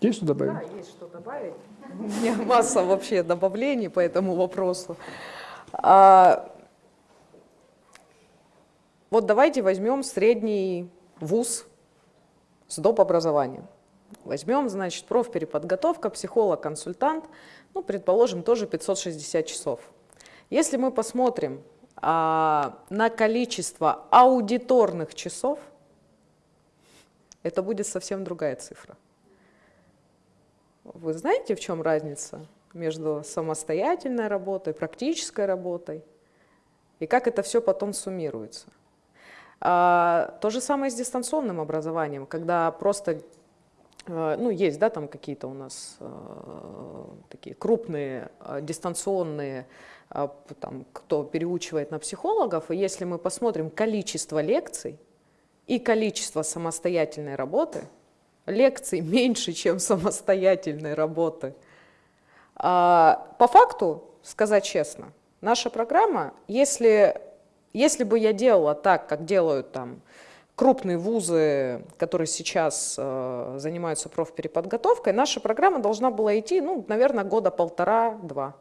Есть что добавить? Да, есть что добавить. У меня масса вообще добавлений по этому вопросу. А, вот давайте возьмем средний вуз с доп. образованием. Возьмем, значит, профпереподготовка, психолог, консультант, ну, предположим, тоже 560 часов. Если мы посмотрим а, на количество аудиторных часов, это будет совсем другая цифра. Вы знаете, в чем разница между самостоятельной работой, практической работой, и как это все потом суммируется? А, то же самое с дистанционным образованием, когда просто ну, есть, да, там какие-то у нас э, такие крупные э, дистанционные, э, там, кто переучивает на психологов, и если мы посмотрим количество лекций и количество самостоятельной работы, лекций меньше, чем самостоятельной работы. А, по факту, сказать честно, наша программа, если, если бы я делала так, как делают там крупные вузы, которые сейчас э, занимаются профпереподготовкой, наша программа должна была идти, ну, наверное, года полтора-два.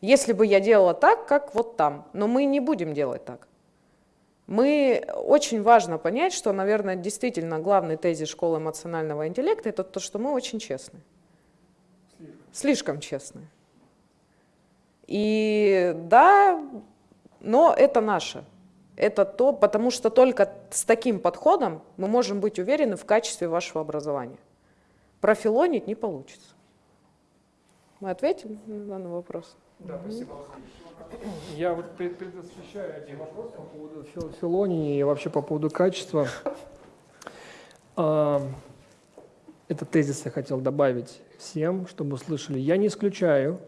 Если бы я делала так, как вот там. Но мы не будем делать так. Мы, очень важно понять, что, наверное, действительно главный тезис школы эмоционального интеллекта – это то, что мы очень честны. Слишком, Слишком честны. И да, но это наше это то, потому что только с таким подходом мы можем быть уверены в качестве вашего образования. Профилонить не получится. Мы ответим на данный вопрос? Да, спасибо. Я вот предвосхищаю один вопрос по поводу фил филонии и вообще по поводу качества. А, этот тезис я хотел добавить всем, чтобы услышали. Я не исключаю,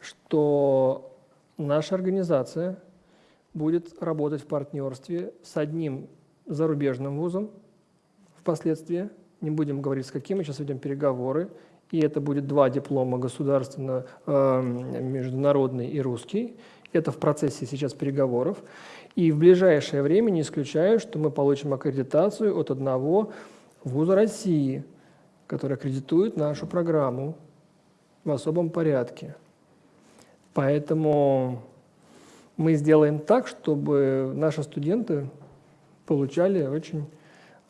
что наша организация – будет работать в партнерстве с одним зарубежным вузом впоследствии. Не будем говорить с каким, мы сейчас ведем переговоры. И это будет два диплома государственно, э, международный и русский. Это в процессе сейчас переговоров. И в ближайшее время не исключаю, что мы получим аккредитацию от одного вуза России, который аккредитует нашу программу в особом порядке. Поэтому мы сделаем так, чтобы наши студенты получали очень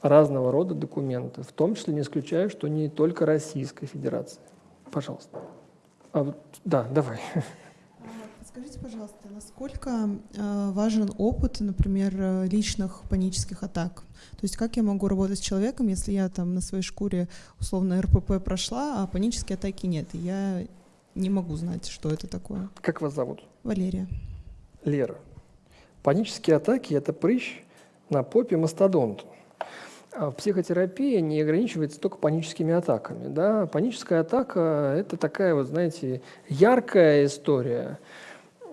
разного рода документы, в том числе не исключаю, что не только Российской Федерации. Пожалуйста. А вот, да, давай. Скажите, пожалуйста, насколько э, важен опыт, например, личных панических атак? То есть как я могу работать с человеком, если я там на своей шкуре условно РПП прошла, а панические атаки нет, и я не могу знать, что это такое? Как вас зовут? Валерия. Лера. Панические атаки – это прыщ на попе мастодонту. А психотерапия не ограничивается только паническими атаками. Да? Паническая атака – это такая, вот, знаете, яркая история.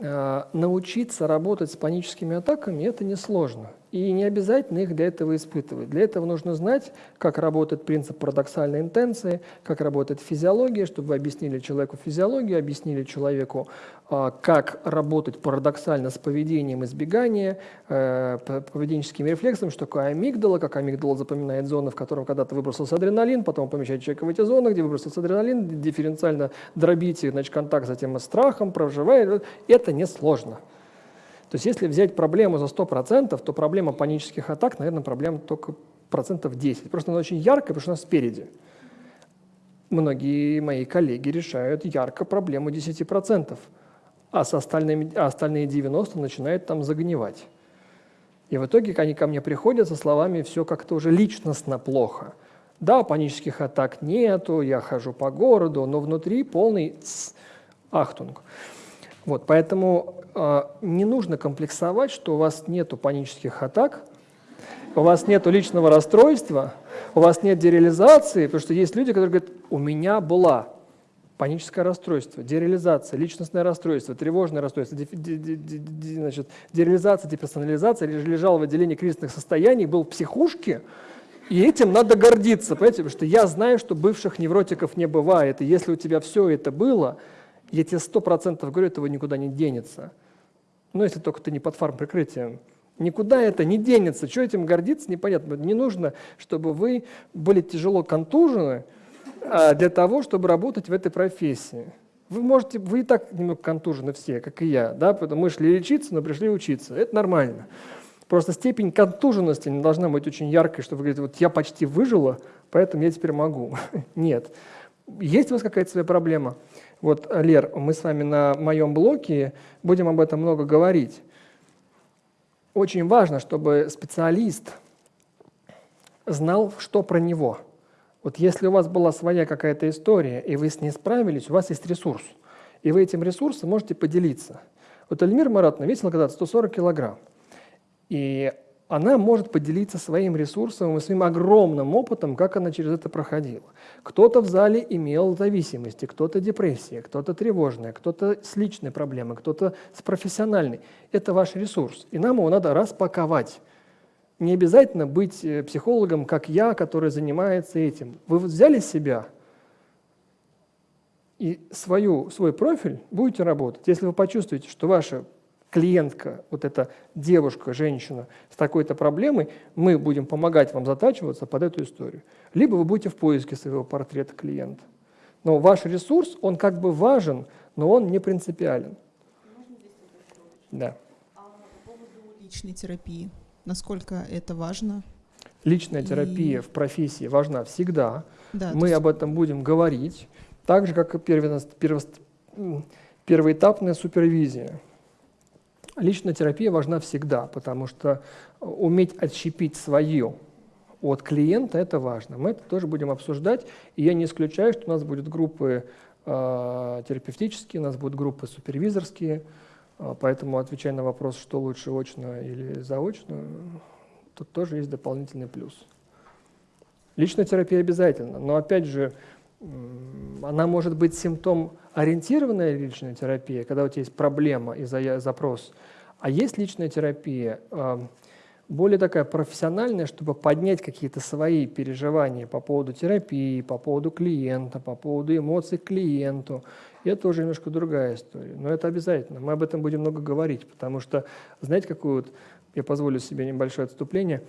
А, научиться работать с паническими атаками – это несложно. И не обязательно их для этого испытывать. Для этого нужно знать, как работает принцип парадоксальной интенции, как работает физиология, чтобы вы объяснили человеку физиологию, объяснили человеку, а, как работать парадоксально с поведением избегания, э, поведенческими рефлексами, что такое амигдала, как амигдала запоминает зоны, в котором когда-то выбросился адреналин, потом помещает человека в эти зоны, где выбросился адреналин, дифференциально дробите значит, контакт затем с страхом, проживает. Это несложно. То есть если взять проблему за 100%, то проблема панических атак, наверное, проблема только процентов 10. Просто она очень яркая, потому что она спереди. Многие мои коллеги решают ярко проблему 10%, а, с остальными, а остальные 90% начинают там загнивать. И в итоге они ко мне приходят со словами «все как-то уже личностно плохо». Да, панических атак нету, я хожу по городу, но внутри полный ахтунг. Вот, поэтому э, не нужно комплексовать, что у вас нет панических атак, у вас нет личного расстройства, у вас нет дереализации, потому что есть люди, которые говорят, у меня была паническое расстройство, дереализация, личностное расстройство, тревожное расстройство, де, де, де, де, значит, дереализация, деперсонализация, лежал в отделении кризисных состояний, был в психушке, и этим надо гордиться, понимаете, потому что я знаю, что бывших невротиков не бывает, и если у тебя все это было, я тебе сто процентов говорю, этого никуда не денется. Но если только ты не под фармприкрытием. Никуда это не денется. Что этим гордиться, непонятно. Не нужно, чтобы вы были тяжело контужены а, для того, чтобы работать в этой профессии. Вы можете, вы и так немного контужены все, как и я, да, поэтому мы шли лечиться, но пришли учиться. Это нормально. Просто степень контуженности не должна быть очень яркой, чтобы вы говорите, вот я почти выжила, поэтому я теперь могу. Нет. Есть у вас какая-то своя проблема? Вот, Лер, мы с вами на моем блоке будем об этом много говорить. Очень важно, чтобы специалист знал, что про него. Вот если у вас была своя какая-то история, и вы с ней справились, у вас есть ресурс, и вы этим ресурсом можете поделиться. Вот Эльмир Маратовна весила когда-то 140 килограмм. И она может поделиться своим ресурсом и своим огромным опытом, как она через это проходила. Кто-то в зале имел зависимости, кто-то депрессия, кто-то тревожная, кто-то с личной проблемой, кто-то с профессиональной. Это ваш ресурс, и нам его надо распаковать. Не обязательно быть э, психологом, как я, который занимается этим. Вы взяли себя и свою, свой профиль будете работать. Если вы почувствуете, что ваша клиентка, вот эта девушка, женщина с такой-то проблемой, мы будем помогать вам затачиваться под эту историю. Либо вы будете в поиске своего портрета клиента. Но ваш ресурс, он как бы важен, но он не принципиален. Да. А по поводу личной терапии, насколько это важно? Личная и... терапия в профессии важна всегда. Да, Мы есть... об этом будем говорить. Так же, как и первоэтапная супервизия. Личная терапия важна всегда, потому что уметь отщепить свое от клиента – это важно. Мы это тоже будем обсуждать, и я не исключаю, что у нас будут группы э, терапевтические, у нас будут группы супервизорские, э, поэтому отвечая на вопрос, что лучше очно или заочно, тут тоже есть дополнительный плюс. Личная терапия обязательно, но опять же, она может быть симптом ориентированная личная терапия, когда у тебя есть проблема и запрос, а есть личная терапия более такая профессиональная, чтобы поднять какие-то свои переживания по поводу терапии, по поводу клиента, по поводу эмоций к клиенту. И это уже немножко другая история. Но это обязательно. Мы об этом будем много говорить, потому что, знаете, какую вот, я позволю себе небольшое отступление,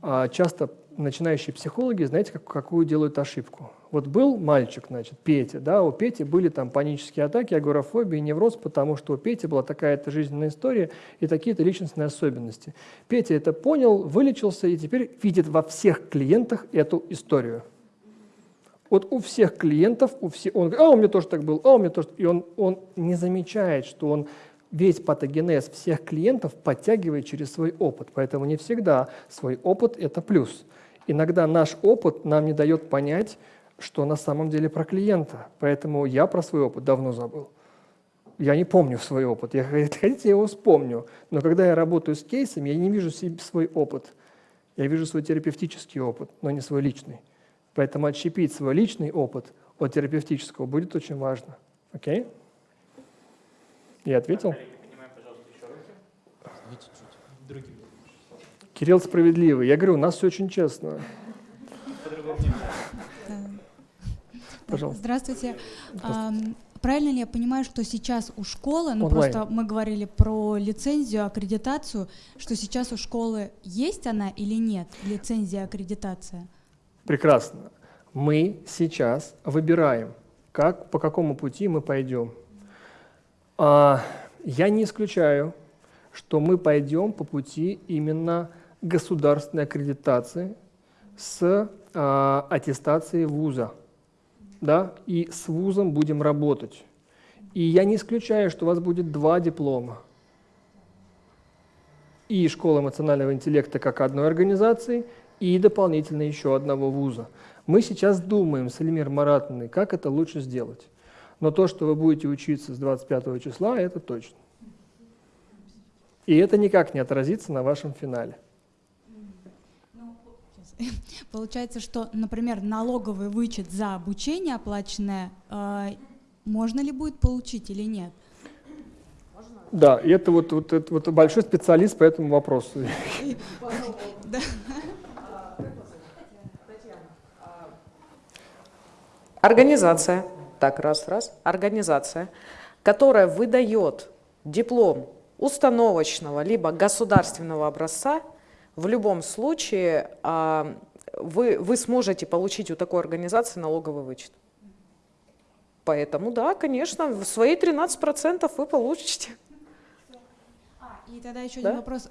а, часто начинающие психологи, знаете, как, какую делают ошибку? Вот был мальчик, значит, Петя, да, у Пети были там панические атаки, агорафобия, невроз, потому что у Пети была такая-то жизненная история и такие-то личностные особенности. Петя это понял, вылечился и теперь видит во всех клиентах эту историю. Вот у всех клиентов, у всех, он говорит, а у меня тоже так был, а у меня тоже, и он, он не замечает, что он весь патогенез всех клиентов подтягивает через свой опыт. Поэтому не всегда свой опыт – это плюс. Иногда наш опыт нам не дает понять, что на самом деле про клиента. Поэтому я про свой опыт давно забыл. Я не помню свой опыт. Я, хотите, я его вспомню. Но когда я работаю с кейсами, я не вижу себе свой опыт. Я вижу свой терапевтический опыт, но не свой личный. Поэтому отщепить свой личный опыт от терапевтического будет очень важно. Окей? Я ответил? Кирилл справедливый. Я говорю, у нас все очень честно. Пожалуйста. Здравствуйте. Здравствуйте. Правильно ли я понимаю, что сейчас у школы, ну Онлайн. просто мы говорили про лицензию, аккредитацию, что сейчас у школы есть она или нет, лицензия, аккредитация? Прекрасно. Мы сейчас выбираем, как, по какому пути мы пойдем. А, я не исключаю, что мы пойдем по пути именно государственной аккредитации с а, аттестацией вуза да, и с вузом будем работать. И я не исключаю, что у вас будет два диплома. И школа эмоционального интеллекта как одной организации, и дополнительно еще одного вуза. Мы сейчас думаем с Эльмир Маратовной, как это лучше сделать. Но то, что вы будете учиться с 25 числа, это точно. И это никак не отразится на вашем финале. Получается, что, например, налоговый вычет за обучение оплаченное э, можно ли будет получить или нет? Да, и это вот, вот, это вот большой специалист по этому вопросу. Организация, так, раз, раз, организация, которая выдает диплом установочного либо государственного образца, в любом случае а, вы, вы сможете получить у такой организации налоговый вычет. Поэтому, да, конечно, в свои 13% вы получите. А, и тогда еще да? один вопрос.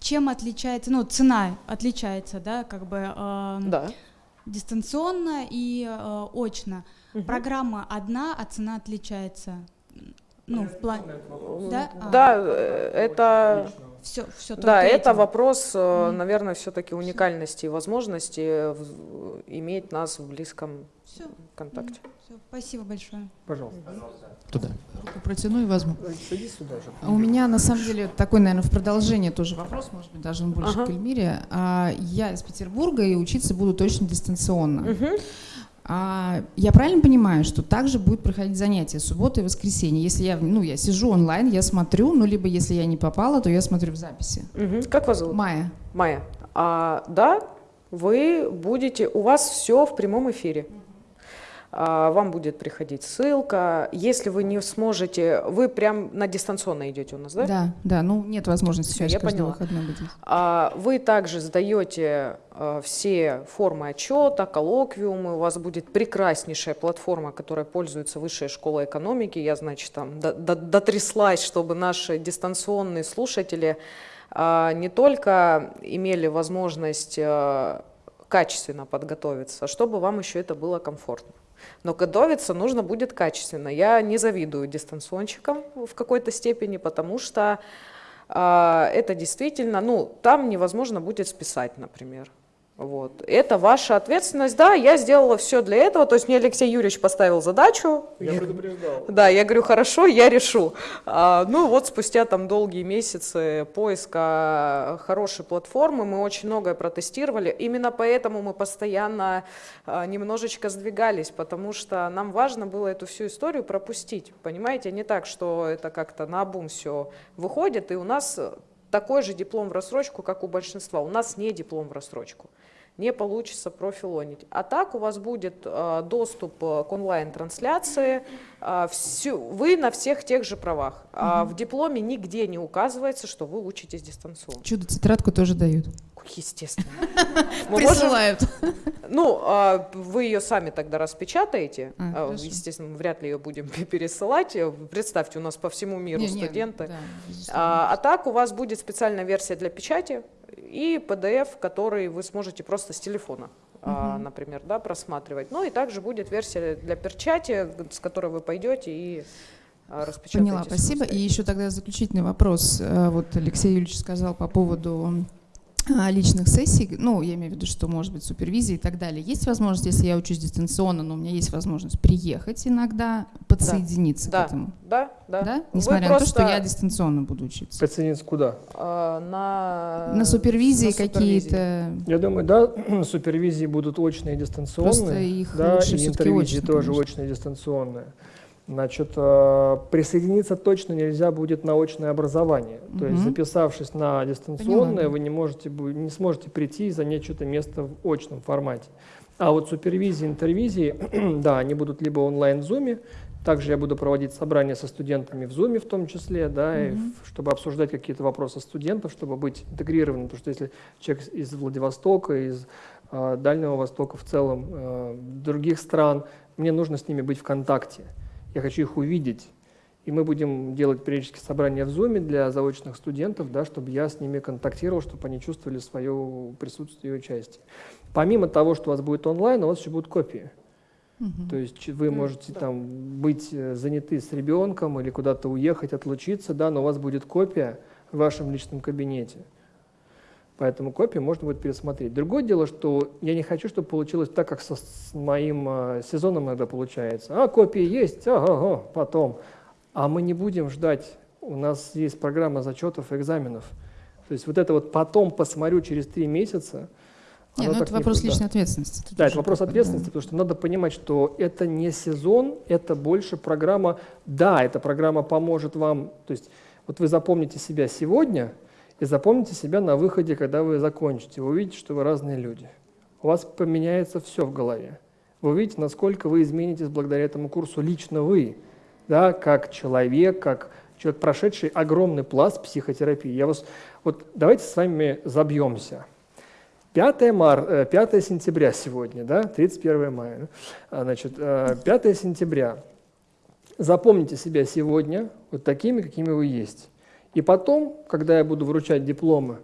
Чем отличается, ну, цена отличается, да, как бы да. дистанционно и э, очно. Угу. Программа одна, а цена отличается. Ну, в плане. Да, да а. это. Все, все да, этим. это вопрос, mm. наверное, все-таки уникальности и возможности иметь нас в близком все. контакте. Mm. Все, спасибо большое. Пожалуйста. Туда. Руку протяну и возьму. Садись сюда же. А у меня на самом деле такой, наверное, в продолжение тоже вопрос, может быть, даже он больше ага. к Эльмире. А, я из Петербурга и учиться буду точно дистанционно. Угу. А, я правильно понимаю, что также будет проходить занятия суббота и воскресенье? Если я, ну, я сижу онлайн, я смотрю, ну, либо если я не попала, то я смотрю в записи. Угу. Как вас зовут? Майя. Майя. А, да, вы будете, у вас все в прямом эфире. А, вам будет приходить ссылка. Если вы не сможете, вы прям на дистанционно идете у нас, да? Да, да, ну нет возможности все, я поняла. А, вы также сдаете а, все формы отчета, коллоквиумы, у вас будет прекраснейшая платформа, которая пользуется Высшая школа экономики. Я, значит, там дотряслась, чтобы наши дистанционные слушатели не только имели возможность качественно подготовиться, чтобы вам еще это было комфортно. Но готовиться нужно будет качественно. Я не завидую дистанционщикам в какой-то степени, потому что э, это действительно, ну, там невозможно будет списать, например. Вот. Это ваша ответственность. Да, я сделала все для этого. То есть мне Алексей Юрьевич поставил задачу. Я предупреждал. Да, я говорю, хорошо, я решу. А, ну вот спустя там долгие месяцы поиска хорошей платформы мы очень многое протестировали. Именно поэтому мы постоянно а, немножечко сдвигались, потому что нам важно было эту всю историю пропустить. Понимаете, не так, что это как-то на обум все выходит, и у нас такой же диплом в рассрочку, как у большинства. У нас не диплом в рассрочку не получится профилонить. А так у вас будет э, доступ э, к онлайн-трансляции, э, всю, вы на всех тех же правах. Угу. А в дипломе нигде не указывается, что вы учитесь дистанционно. Чудо-тетрадку тоже дают. Естественно. Присылают. Ну, а, вы ее сами тогда распечатаете. А, естественно, мы вряд ли ее будем пересылать. Представьте, у нас по всему миру студенты. А, а так у вас будет специальная версия для печати и PDF, который вы сможете просто с телефона, угу. например, да, просматривать. Ну и также будет версия для перчати, с которой вы пойдете и распечатаете. Поняла, спасибо. И еще тогда заключительный вопрос. Э, вот Алексей Юрьевич сказал по поводу а, личных сессий, ну, я имею в виду, что может быть супервизия и так далее. Есть возможность, если я учусь дистанционно, но у меня есть возможность приехать иногда, подсоединиться да. к этому? Да, да. да? Несмотря Вы на то, что я дистанционно буду учиться. Подсоединиться куда? А, на... на супервизии какие-то... Я думаю, да, супервизии будут очные и дистанционные. Просто их да, лучше и интервизии тоже конечно. очные и дистанционные. Значит, э, присоединиться точно нельзя будет на очное образование. Угу. То есть, записавшись на дистанционное, Поняла. вы не, можете, не сможете прийти и занять что-то место в очном формате. А вот супервизии, интервизии, да, они будут либо онлайн в Zoom, также я буду проводить собрания со студентами в Zoom в том числе, да, угу. и, чтобы обсуждать какие-то вопросы студентов, чтобы быть интегрированным. Потому что если человек из Владивостока, из э, Дальнего Востока в целом, э, других стран, мне нужно с ними быть в контакте я хочу их увидеть. И мы будем делать периодически собрания в Zoom для заочных студентов, да, чтобы я с ними контактировал, чтобы они чувствовали свое присутствие и участие. Помимо того, что у вас будет онлайн, у вас еще будут копии. Угу. То есть вы можете да. там быть э, заняты с ребенком или куда-то уехать, отлучиться, да, но у вас будет копия в вашем личном кабинете. Поэтому копию можно будет пересмотреть. Другое дело, что я не хочу, чтобы получилось так, как со, с моим э, сезоном иногда получается. А, копии есть, ага, ага, потом. А мы не будем ждать. У нас есть программа зачетов и экзаменов. То есть вот это вот потом посмотрю через три месяца. Нет, ну это вопрос не, личной ответственности. Тут да, это вопрос ответственности, да. потому что надо понимать, что это не сезон, это больше программа. Да, эта программа поможет вам. То есть вот вы запомните себя сегодня – и запомните себя на выходе, когда вы закончите. Вы увидите, что вы разные люди. У вас поменяется все в голове. Вы увидите, насколько вы изменитесь благодаря этому курсу лично вы, да, как человек, как человек, прошедший огромный пласт психотерапии. Я вас, вот давайте с вами забьемся. 5, мар, 5 э, сентября сегодня, да, 31 мая. А, значит, 5 э, сентября. Запомните себя сегодня вот такими, какими вы есть. И потом, когда я буду вручать дипломы,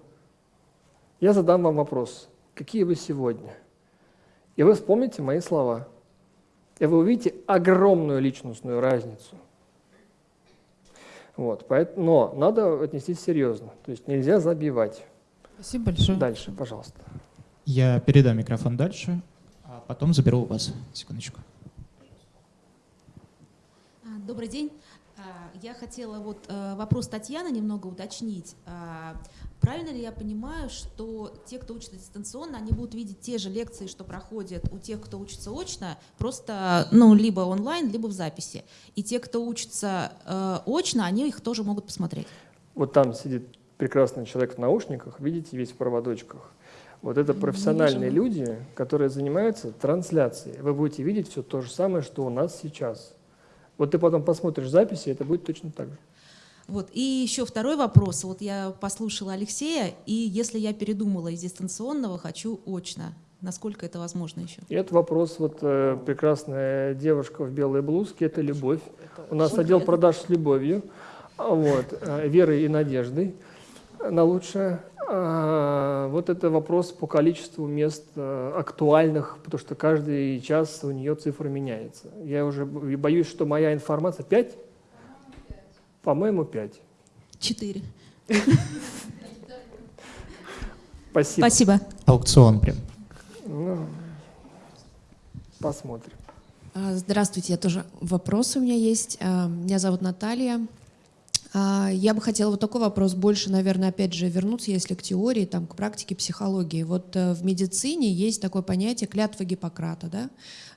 я задам вам вопрос, какие вы сегодня? И вы вспомните мои слова. И вы увидите огромную личностную разницу. Вот, поэтому, но надо отнестись серьезно. То есть нельзя забивать. Спасибо большое. Дальше, пожалуйста. Я передам микрофон дальше, а потом заберу у вас. Секундочку. А, добрый день. А, я хотела вот э, вопрос Татьяны немного уточнить. А, правильно ли я понимаю, что те, кто учится дистанционно, они будут видеть те же лекции, что проходят у тех, кто учится очно, просто ну, либо онлайн, либо в записи. И те, кто учится э, очно, они их тоже могут посмотреть? Вот там сидит прекрасный человек в наушниках, видите, весь в проводочках. Вот это профессиональные люди, которые занимаются трансляцией. Вы будете видеть все то же самое, что у нас сейчас. Вот ты потом посмотришь записи, это будет точно так же. Вот. И еще второй вопрос. Вот я послушала Алексея, и если я передумала из дистанционного, хочу очно, насколько это возможно еще? И это вопрос, вот э, прекрасная девушка в белой блузке, это любовь. У нас отдел продаж с любовью, вот, э, верой и надеждой на лучшее. А, вот это вопрос по количеству мест э, актуальных, потому что каждый час у нее цифра меняется. Я уже боюсь, что моя информация 5? По-моему, 5. 4. Спасибо. Спасибо. Аукцион прям. Ну, посмотрим. А, здравствуйте, я тоже вопрос у меня есть. А, меня зовут Наталья. А, я бы хотела вот такой вопрос больше, наверное, опять же вернуться, если к теории, там, к практике психологии. Вот э, в медицине есть такое понятие клятва Гиппократа, да,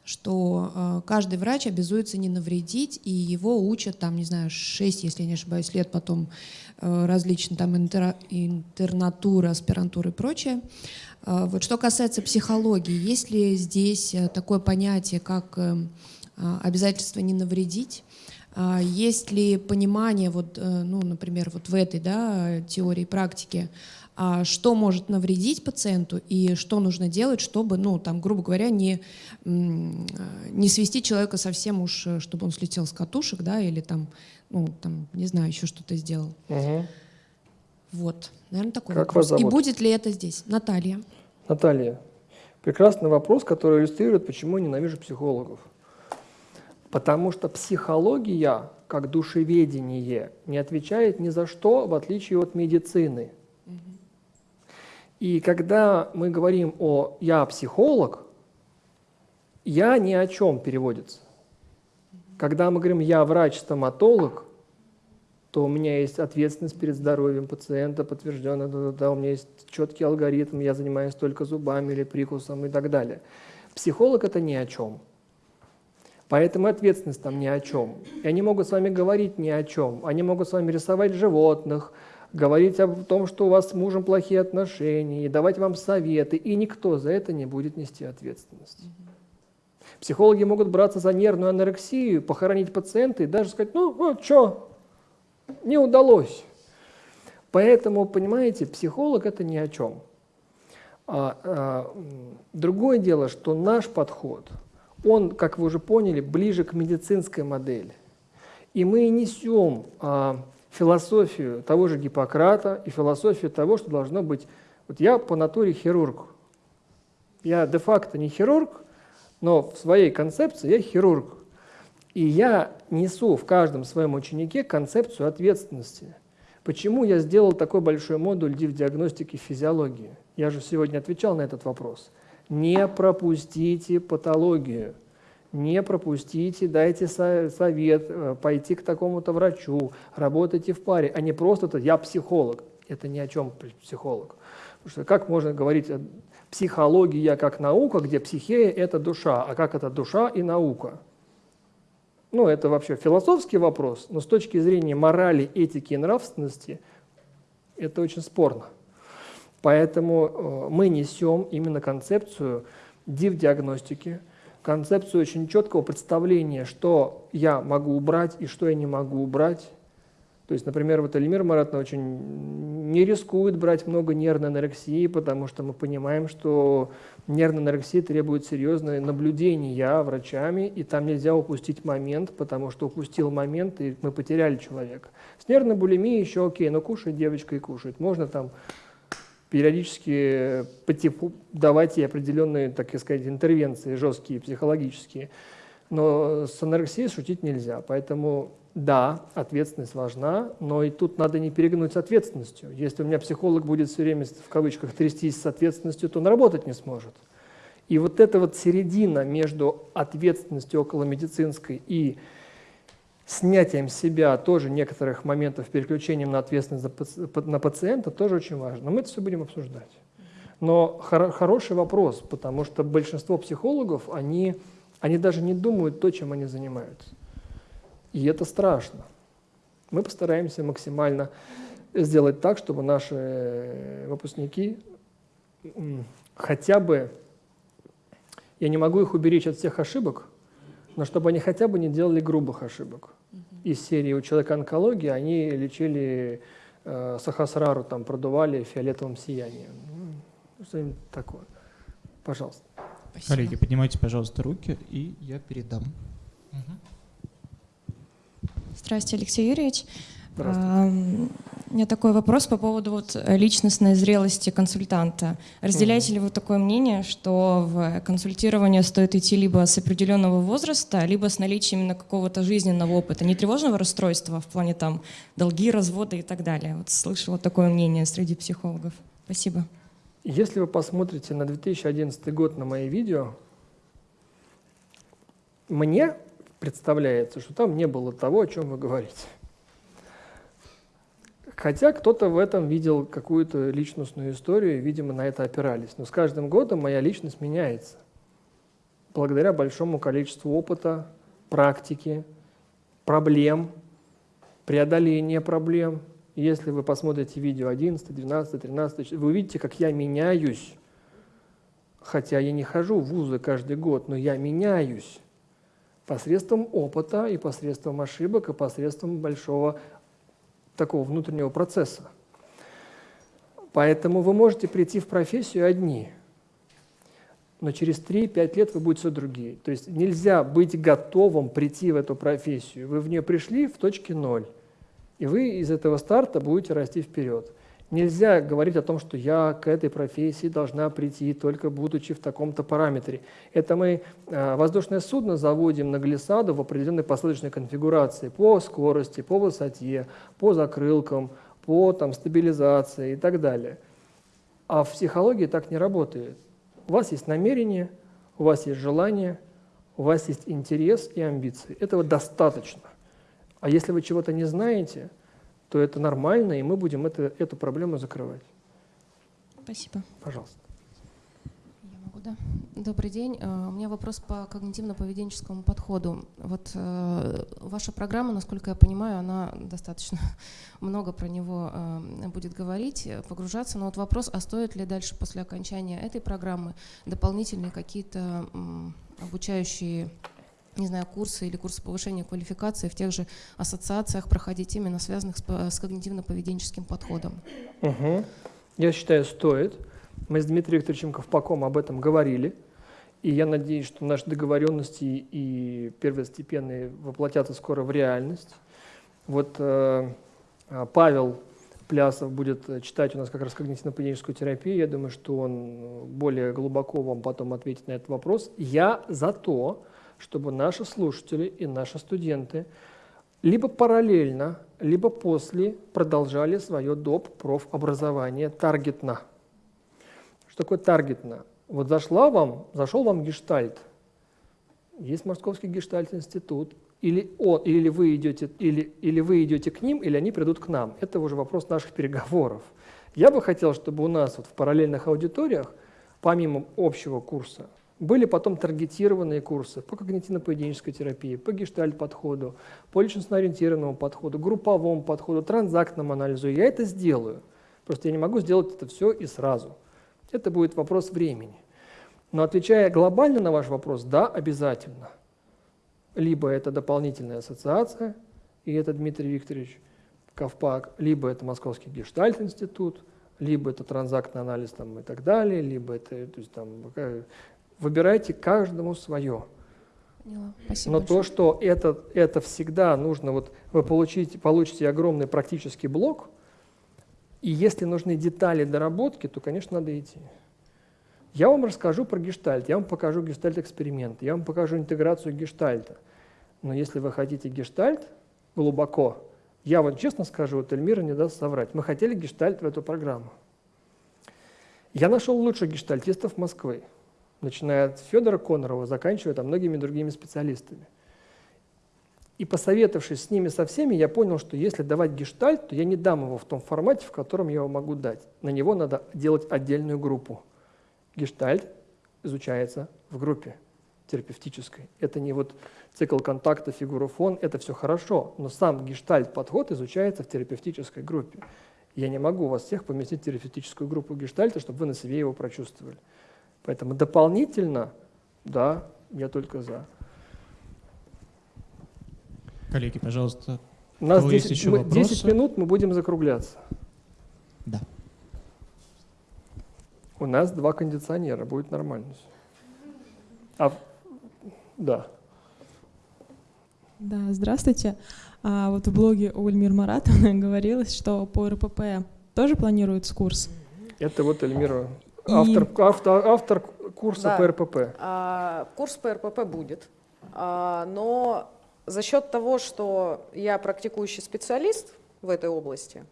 что э, каждый врач обязуется не навредить, и его учат, там, не знаю, 6, если я не ошибаюсь, лет потом э, различные там интер, интернатура, аспирантура и прочее. Вот что касается психологии, есть ли здесь такое понятие, как обязательство не навредить? А есть ли понимание, вот, э, ну, например, вот в этой да, теории практики, а что может навредить пациенту и что нужно делать, чтобы, ну, там, грубо говоря, не, не свести человека совсем уж, э, чтобы он слетел с катушек, да, или там, ну, там, не знаю, еще что-то сделал. Угу. Вот, наверное, такой как вопрос. Вас зовут? И будет ли это здесь? Наталья. Наталья, прекрасный вопрос, который иллюстрирует, почему я ненавижу психологов. Потому что психология, как душеведение, не отвечает ни за что, в отличие от медицины. И когда мы говорим о «я психолог», «я» ни о чем переводится. Когда мы говорим «я врач-стоматолог», то у меня есть ответственность перед здоровьем пациента, подтвержденная, да, да, да, у меня есть четкий алгоритм, я занимаюсь только зубами или прикусом и так далее. Психолог – это ни о чем. Поэтому ответственность там ни о чем. И они могут с вами говорить ни о чем. Они могут с вами рисовать животных, говорить о том, что у вас с мужем плохие отношения, и давать вам советы, и никто за это не будет нести ответственность. Психологи могут браться за нервную анорексию, похоронить пациента и даже сказать, ну, ну что, не удалось. Поэтому, понимаете, психолог это ни о чем. А, а, другое дело, что наш подход – он, как вы уже поняли, ближе к медицинской модели. И мы несем а, философию того же Гиппократа и философию того, что должно быть... Вот я по натуре хирург. Я де-факто не хирург, но в своей концепции я хирург. И я несу в каждом своем ученике концепцию ответственности. Почему я сделал такой большой модуль див-диагностики физиологии? Я же сегодня отвечал на этот вопрос – не пропустите патологию, не пропустите, дайте совет, э, пойти к такому-то врачу, работайте в паре, а не просто то «я психолог». Это ни о чем психолог. Потому что как можно говорить психология как наука, где психея – это душа, а как это душа и наука? Ну, это вообще философский вопрос, но с точки зрения морали, этики и нравственности это очень спорно. Поэтому э, мы несем именно концепцию див-диагностики, концепцию очень четкого представления, что я могу убрать и что я не могу убрать. То есть, например, вот Эльмир Маратовна очень не рискует брать много нервной анорексии, потому что мы понимаем, что нервная анорексия требует серьезное наблюдения врачами, и там нельзя упустить момент, потому что упустил момент, и мы потеряли человека. С нервной булимией еще окей, но кушает девочка и кушает. Можно там периодически типу давать ей определенные, так сказать, интервенции жесткие, психологические. Но с анорексией шутить нельзя. Поэтому да, ответственность важна, но и тут надо не перегнуть с ответственностью. Если у меня психолог будет все время, в кавычках, трястись с ответственностью, то он работать не сможет. И вот эта вот середина между ответственностью около медицинской и снятием себя тоже некоторых моментов, переключением на ответственность на пациента тоже очень важно. Но мы это все будем обсуждать. Но хор хороший вопрос, потому что большинство психологов, они, они даже не думают то, чем они занимаются. И это страшно. Мы постараемся максимально сделать так, чтобы наши выпускники хотя бы, я не могу их уберечь от всех ошибок, но чтобы они хотя бы не делали грубых ошибок. Из серии «У человека онкология» они лечили э, сахасрару, там, продували фиолетовым сиянием. Ну, что-нибудь такое. Пожалуйста. Спасибо. Коллеги, поднимайте, пожалуйста, руки, и я передам. Угу. Здравствуйте, Алексей Юрьевич. А, у меня такой вопрос по поводу вот личностной зрелости консультанта. Разделяете mm. ли вы такое мнение, что в консультирование стоит идти либо с определенного возраста, либо с наличием именно какого-то жизненного опыта, не тревожного расстройства в плане там долги, развода и так далее? Вот слышала такое мнение среди психологов. Спасибо. Если вы посмотрите на 2011 год на мои видео, мне представляется, что там не было того, о чем вы говорите. Хотя кто-то в этом видел какую-то личностную историю, и, видимо, на это опирались. Но с каждым годом моя личность меняется. Благодаря большому количеству опыта, практики, проблем, преодоления проблем. Если вы посмотрите видео 11, 12, 13, вы увидите, как я меняюсь. Хотя я не хожу в вузы каждый год, но я меняюсь посредством опыта и посредством ошибок, и посредством большого такого внутреннего процесса. Поэтому вы можете прийти в профессию одни, но через 3-5 лет вы будете другие. То есть нельзя быть готовым прийти в эту профессию. Вы в нее пришли в точке ноль, и вы из этого старта будете расти вперед. Нельзя говорить о том, что я к этой профессии должна прийти, только будучи в таком-то параметре. Это мы э, воздушное судно заводим на глиссаду в определенной посадочной конфигурации по скорости, по высоте, по закрылкам, по там, стабилизации и так далее. А в психологии так не работает. У вас есть намерение, у вас есть желание, у вас есть интерес и амбиции. Этого достаточно. А если вы чего-то не знаете – то это нормально, и мы будем это, эту проблему закрывать. Спасибо. Пожалуйста. Я могу, да? Добрый день. Э, у меня вопрос по когнитивно-поведенческому подходу. Вот э, ваша программа, насколько я понимаю, она достаточно много про него э, будет говорить, погружаться. Но вот вопрос, а стоит ли дальше после окончания этой программы дополнительные какие-то обучающие не знаю, курсы или курсы повышения квалификации в тех же ассоциациях проходить именно связанных с, с когнитивно-поведенческим подходом? Угу. Я считаю, стоит. Мы с Дмитрием Викторовичем Ковпаком об этом говорили. И я надеюсь, что наши договоренности и первостепенные воплотятся скоро в реальность. Вот э, а, Павел Плясов будет читать у нас как раз когнитивно-поведенческую терапию. Я думаю, что он более глубоко вам потом ответит на этот вопрос. Я за то, чтобы наши слушатели и наши студенты либо параллельно, либо после продолжали свое доп. профобразование таргетно. Что такое таргетно? Вот зашла вам, зашел вам гештальт, есть Московский гештальт-институт, или, он, или, вы идете, или, или вы идете к ним, или они придут к нам. Это уже вопрос наших переговоров. Я бы хотел, чтобы у нас вот в параллельных аудиториях, помимо общего курса, были потом таргетированные курсы по когнитивно-поведенческой терапии, по гештальт-подходу, по личностно-ориентированному подходу, групповому подходу, транзактному анализу. Я это сделаю. Просто я не могу сделать это все и сразу. Это будет вопрос времени. Но отвечая глобально на ваш вопрос, да, обязательно. Либо это дополнительная ассоциация, и это Дмитрий Викторович Ковпак, либо это Московский гештальт-институт, либо это транзактный анализ там, и так далее, либо это, то есть, там, выбирайте каждому свое. Спасибо Но большое. то, что это, это всегда нужно, вот вы получите, получите огромный практический блок, и если нужны детали доработки, то, конечно, надо идти. Я вам расскажу про гештальт, я вам покажу гештальт-эксперимент, я вам покажу интеграцию гештальта. Но если вы хотите гештальт глубоко, я вам честно скажу, вот Эльмира не даст соврать. Мы хотели гештальт в эту программу. Я нашел лучших гештальтистов Москвы, начиная от Федора Конорова, заканчивая там многими другими специалистами. И посоветовавшись с ними со всеми, я понял, что если давать гештальт, то я не дам его в том формате, в котором я его могу дать. На него надо делать отдельную группу. Гештальт изучается в группе терапевтической. Это не вот цикл контакта, фигура фон, это все хорошо, но сам гештальт-подход изучается в терапевтической группе. Я не могу вас всех поместить в терапевтическую группу гештальта, чтобы вы на себе его прочувствовали. Поэтому дополнительно, да, я только за. Коллеги, пожалуйста, у нас 10, еще мы, 10 минут мы будем закругляться. Да. У нас два кондиционера, будет нормально. А, да. Да, здравствуйте. А, вот в блоге у Эльмир Маратовны говорилось, что по РПП тоже планируется курс. Это вот Эльмира, автор, И... автор, автор курса да. по РПП. А, курс по РПП будет, а, но за счет того, что я практикующий специалист в этой области,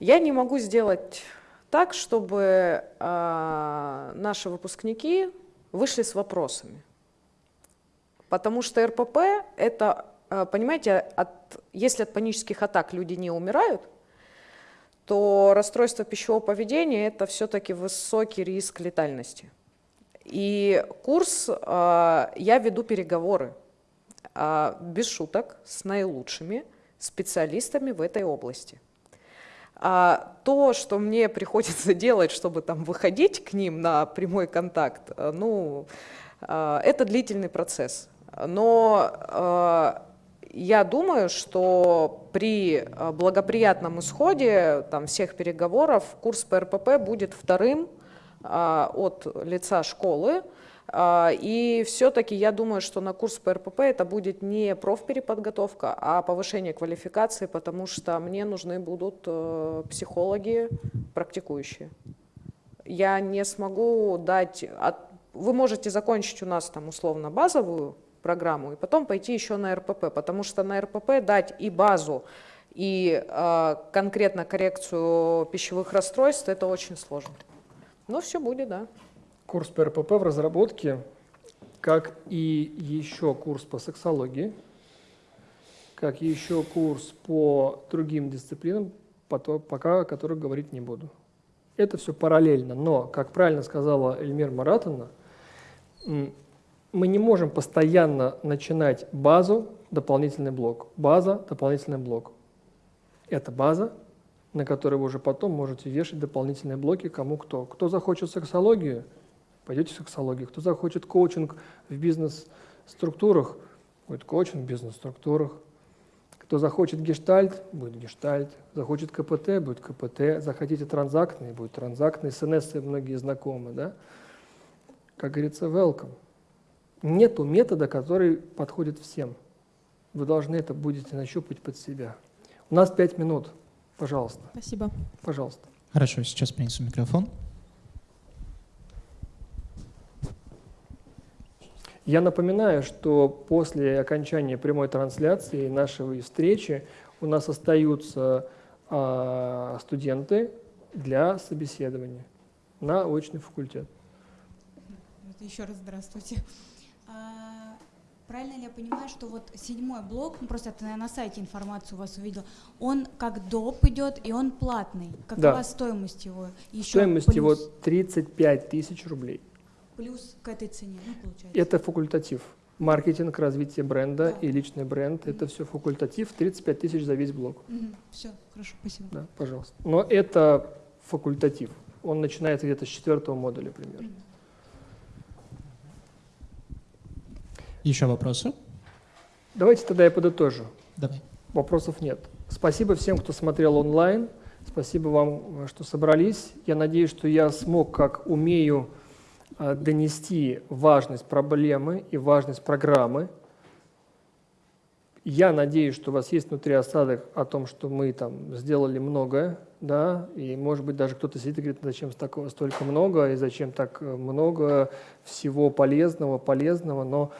я не могу сделать так, чтобы а, наши выпускники вышли с вопросами. Потому что РПП – это, а, понимаете, от, если от панических атак люди не умирают, то расстройство пищевого поведения – это все-таки высокий риск летальности. И курс, а, я веду переговоры, без шуток, с наилучшими специалистами в этой области. А то, что мне приходится делать, чтобы там выходить к ним на прямой контакт, э, ну, э, это длительный процесс. Но э, я думаю, что при благоприятном исходе там, всех переговоров курс по РПП будет вторым от лица школы, а, и все-таки я думаю, что на курс по РПП это будет не профпереподготовка, а повышение квалификации, потому что мне нужны будут э, психологи практикующие. Я не смогу дать... Вы можете закончить у нас там условно базовую программу и потом пойти еще на РПП, потому что на РПП дать и базу, и э, конкретно коррекцию пищевых расстройств это очень сложно. Но все будет, да. Курс по РПП в разработке, как и еще курс по сексологии, как и еще курс по другим дисциплинам, пока о которых говорить не буду. Это все параллельно, но, как правильно сказала Эльмир Маратовна, мы не можем постоянно начинать базу, дополнительный блок, база, дополнительный блок. Это база, на которой вы уже потом можете вешать дополнительные блоки кому кто. Кто захочет сексологию, пойдете в сексологию. Кто захочет коучинг в бизнес-структурах, будет коучинг в бизнес-структурах. Кто захочет гештальт, будет гештальт. Захочет КПТ, будет КПТ. Захотите транзактный, будет транзактный. СНС многие знакомы, да? Как говорится, welcome. Нету метода, который подходит всем. Вы должны это будете нащупать под себя. У нас пять минут. Пожалуйста. Спасибо. Пожалуйста. Хорошо, сейчас принесу микрофон. Я напоминаю, что после окончания прямой трансляции нашей встречи у нас остаются а, студенты для собеседования на очный факультет. Еще раз здравствуйте. А, правильно ли я понимаю, что вот седьмой блок, ну просто это на сайте информацию у вас увидел, он как доп идет и он платный. Какова да. стоимость его? Еще стоимость плюс... его 35 тысяч рублей. Плюс к этой цене, ну, получается. Это факультатив. Маркетинг, развитие бренда да. и личный бренд mm-hmm. это все факультатив, 35 тысяч за весь блок. Mm-hmm. Все, хорошо, спасибо. Да, пожалуйста. Но это факультатив. Он начинается где-то с четвертого модуля примерно. Mm-hmm. Еще вопросы? Давайте тогда я подытожу. Давай. Вопросов нет. Спасибо всем, кто смотрел онлайн. Спасибо вам, что собрались. Я надеюсь, что я смог, как умею, э, донести важность проблемы и важность программы. Я надеюсь, что у вас есть внутри осадок о том, что мы там сделали многое, да, и может быть даже кто-то сидит и говорит, зачем столько много, и зачем так много всего полезного, полезного, но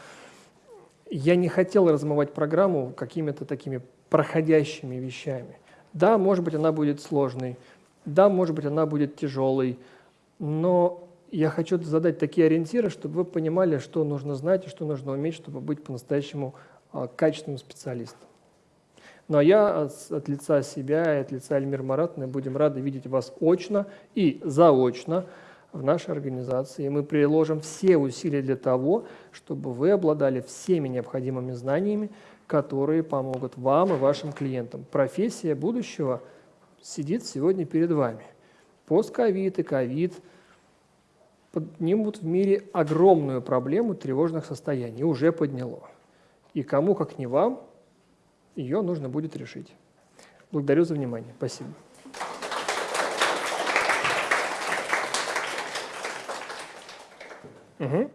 я не хотел размывать программу какими-то такими проходящими вещами. Да, может быть, она будет сложной, да, может быть, она будет тяжелой, но я хочу задать такие ориентиры, чтобы вы понимали, что нужно знать и что нужно уметь, чтобы быть по-настоящему а, качественным специалистом. Ну а я от, от лица себя и от лица Эльмир Маратовны будем рады видеть вас очно и заочно в нашей организации. Мы приложим все усилия для того, чтобы вы обладали всеми необходимыми знаниями, которые помогут вам и вашим клиентам. Профессия будущего сидит сегодня перед вами. Постковид и ковид поднимут в мире огромную проблему тревожных состояний, уже подняло. И кому, как не вам, ее нужно будет решить. Благодарю за внимание. Спасибо. Угу.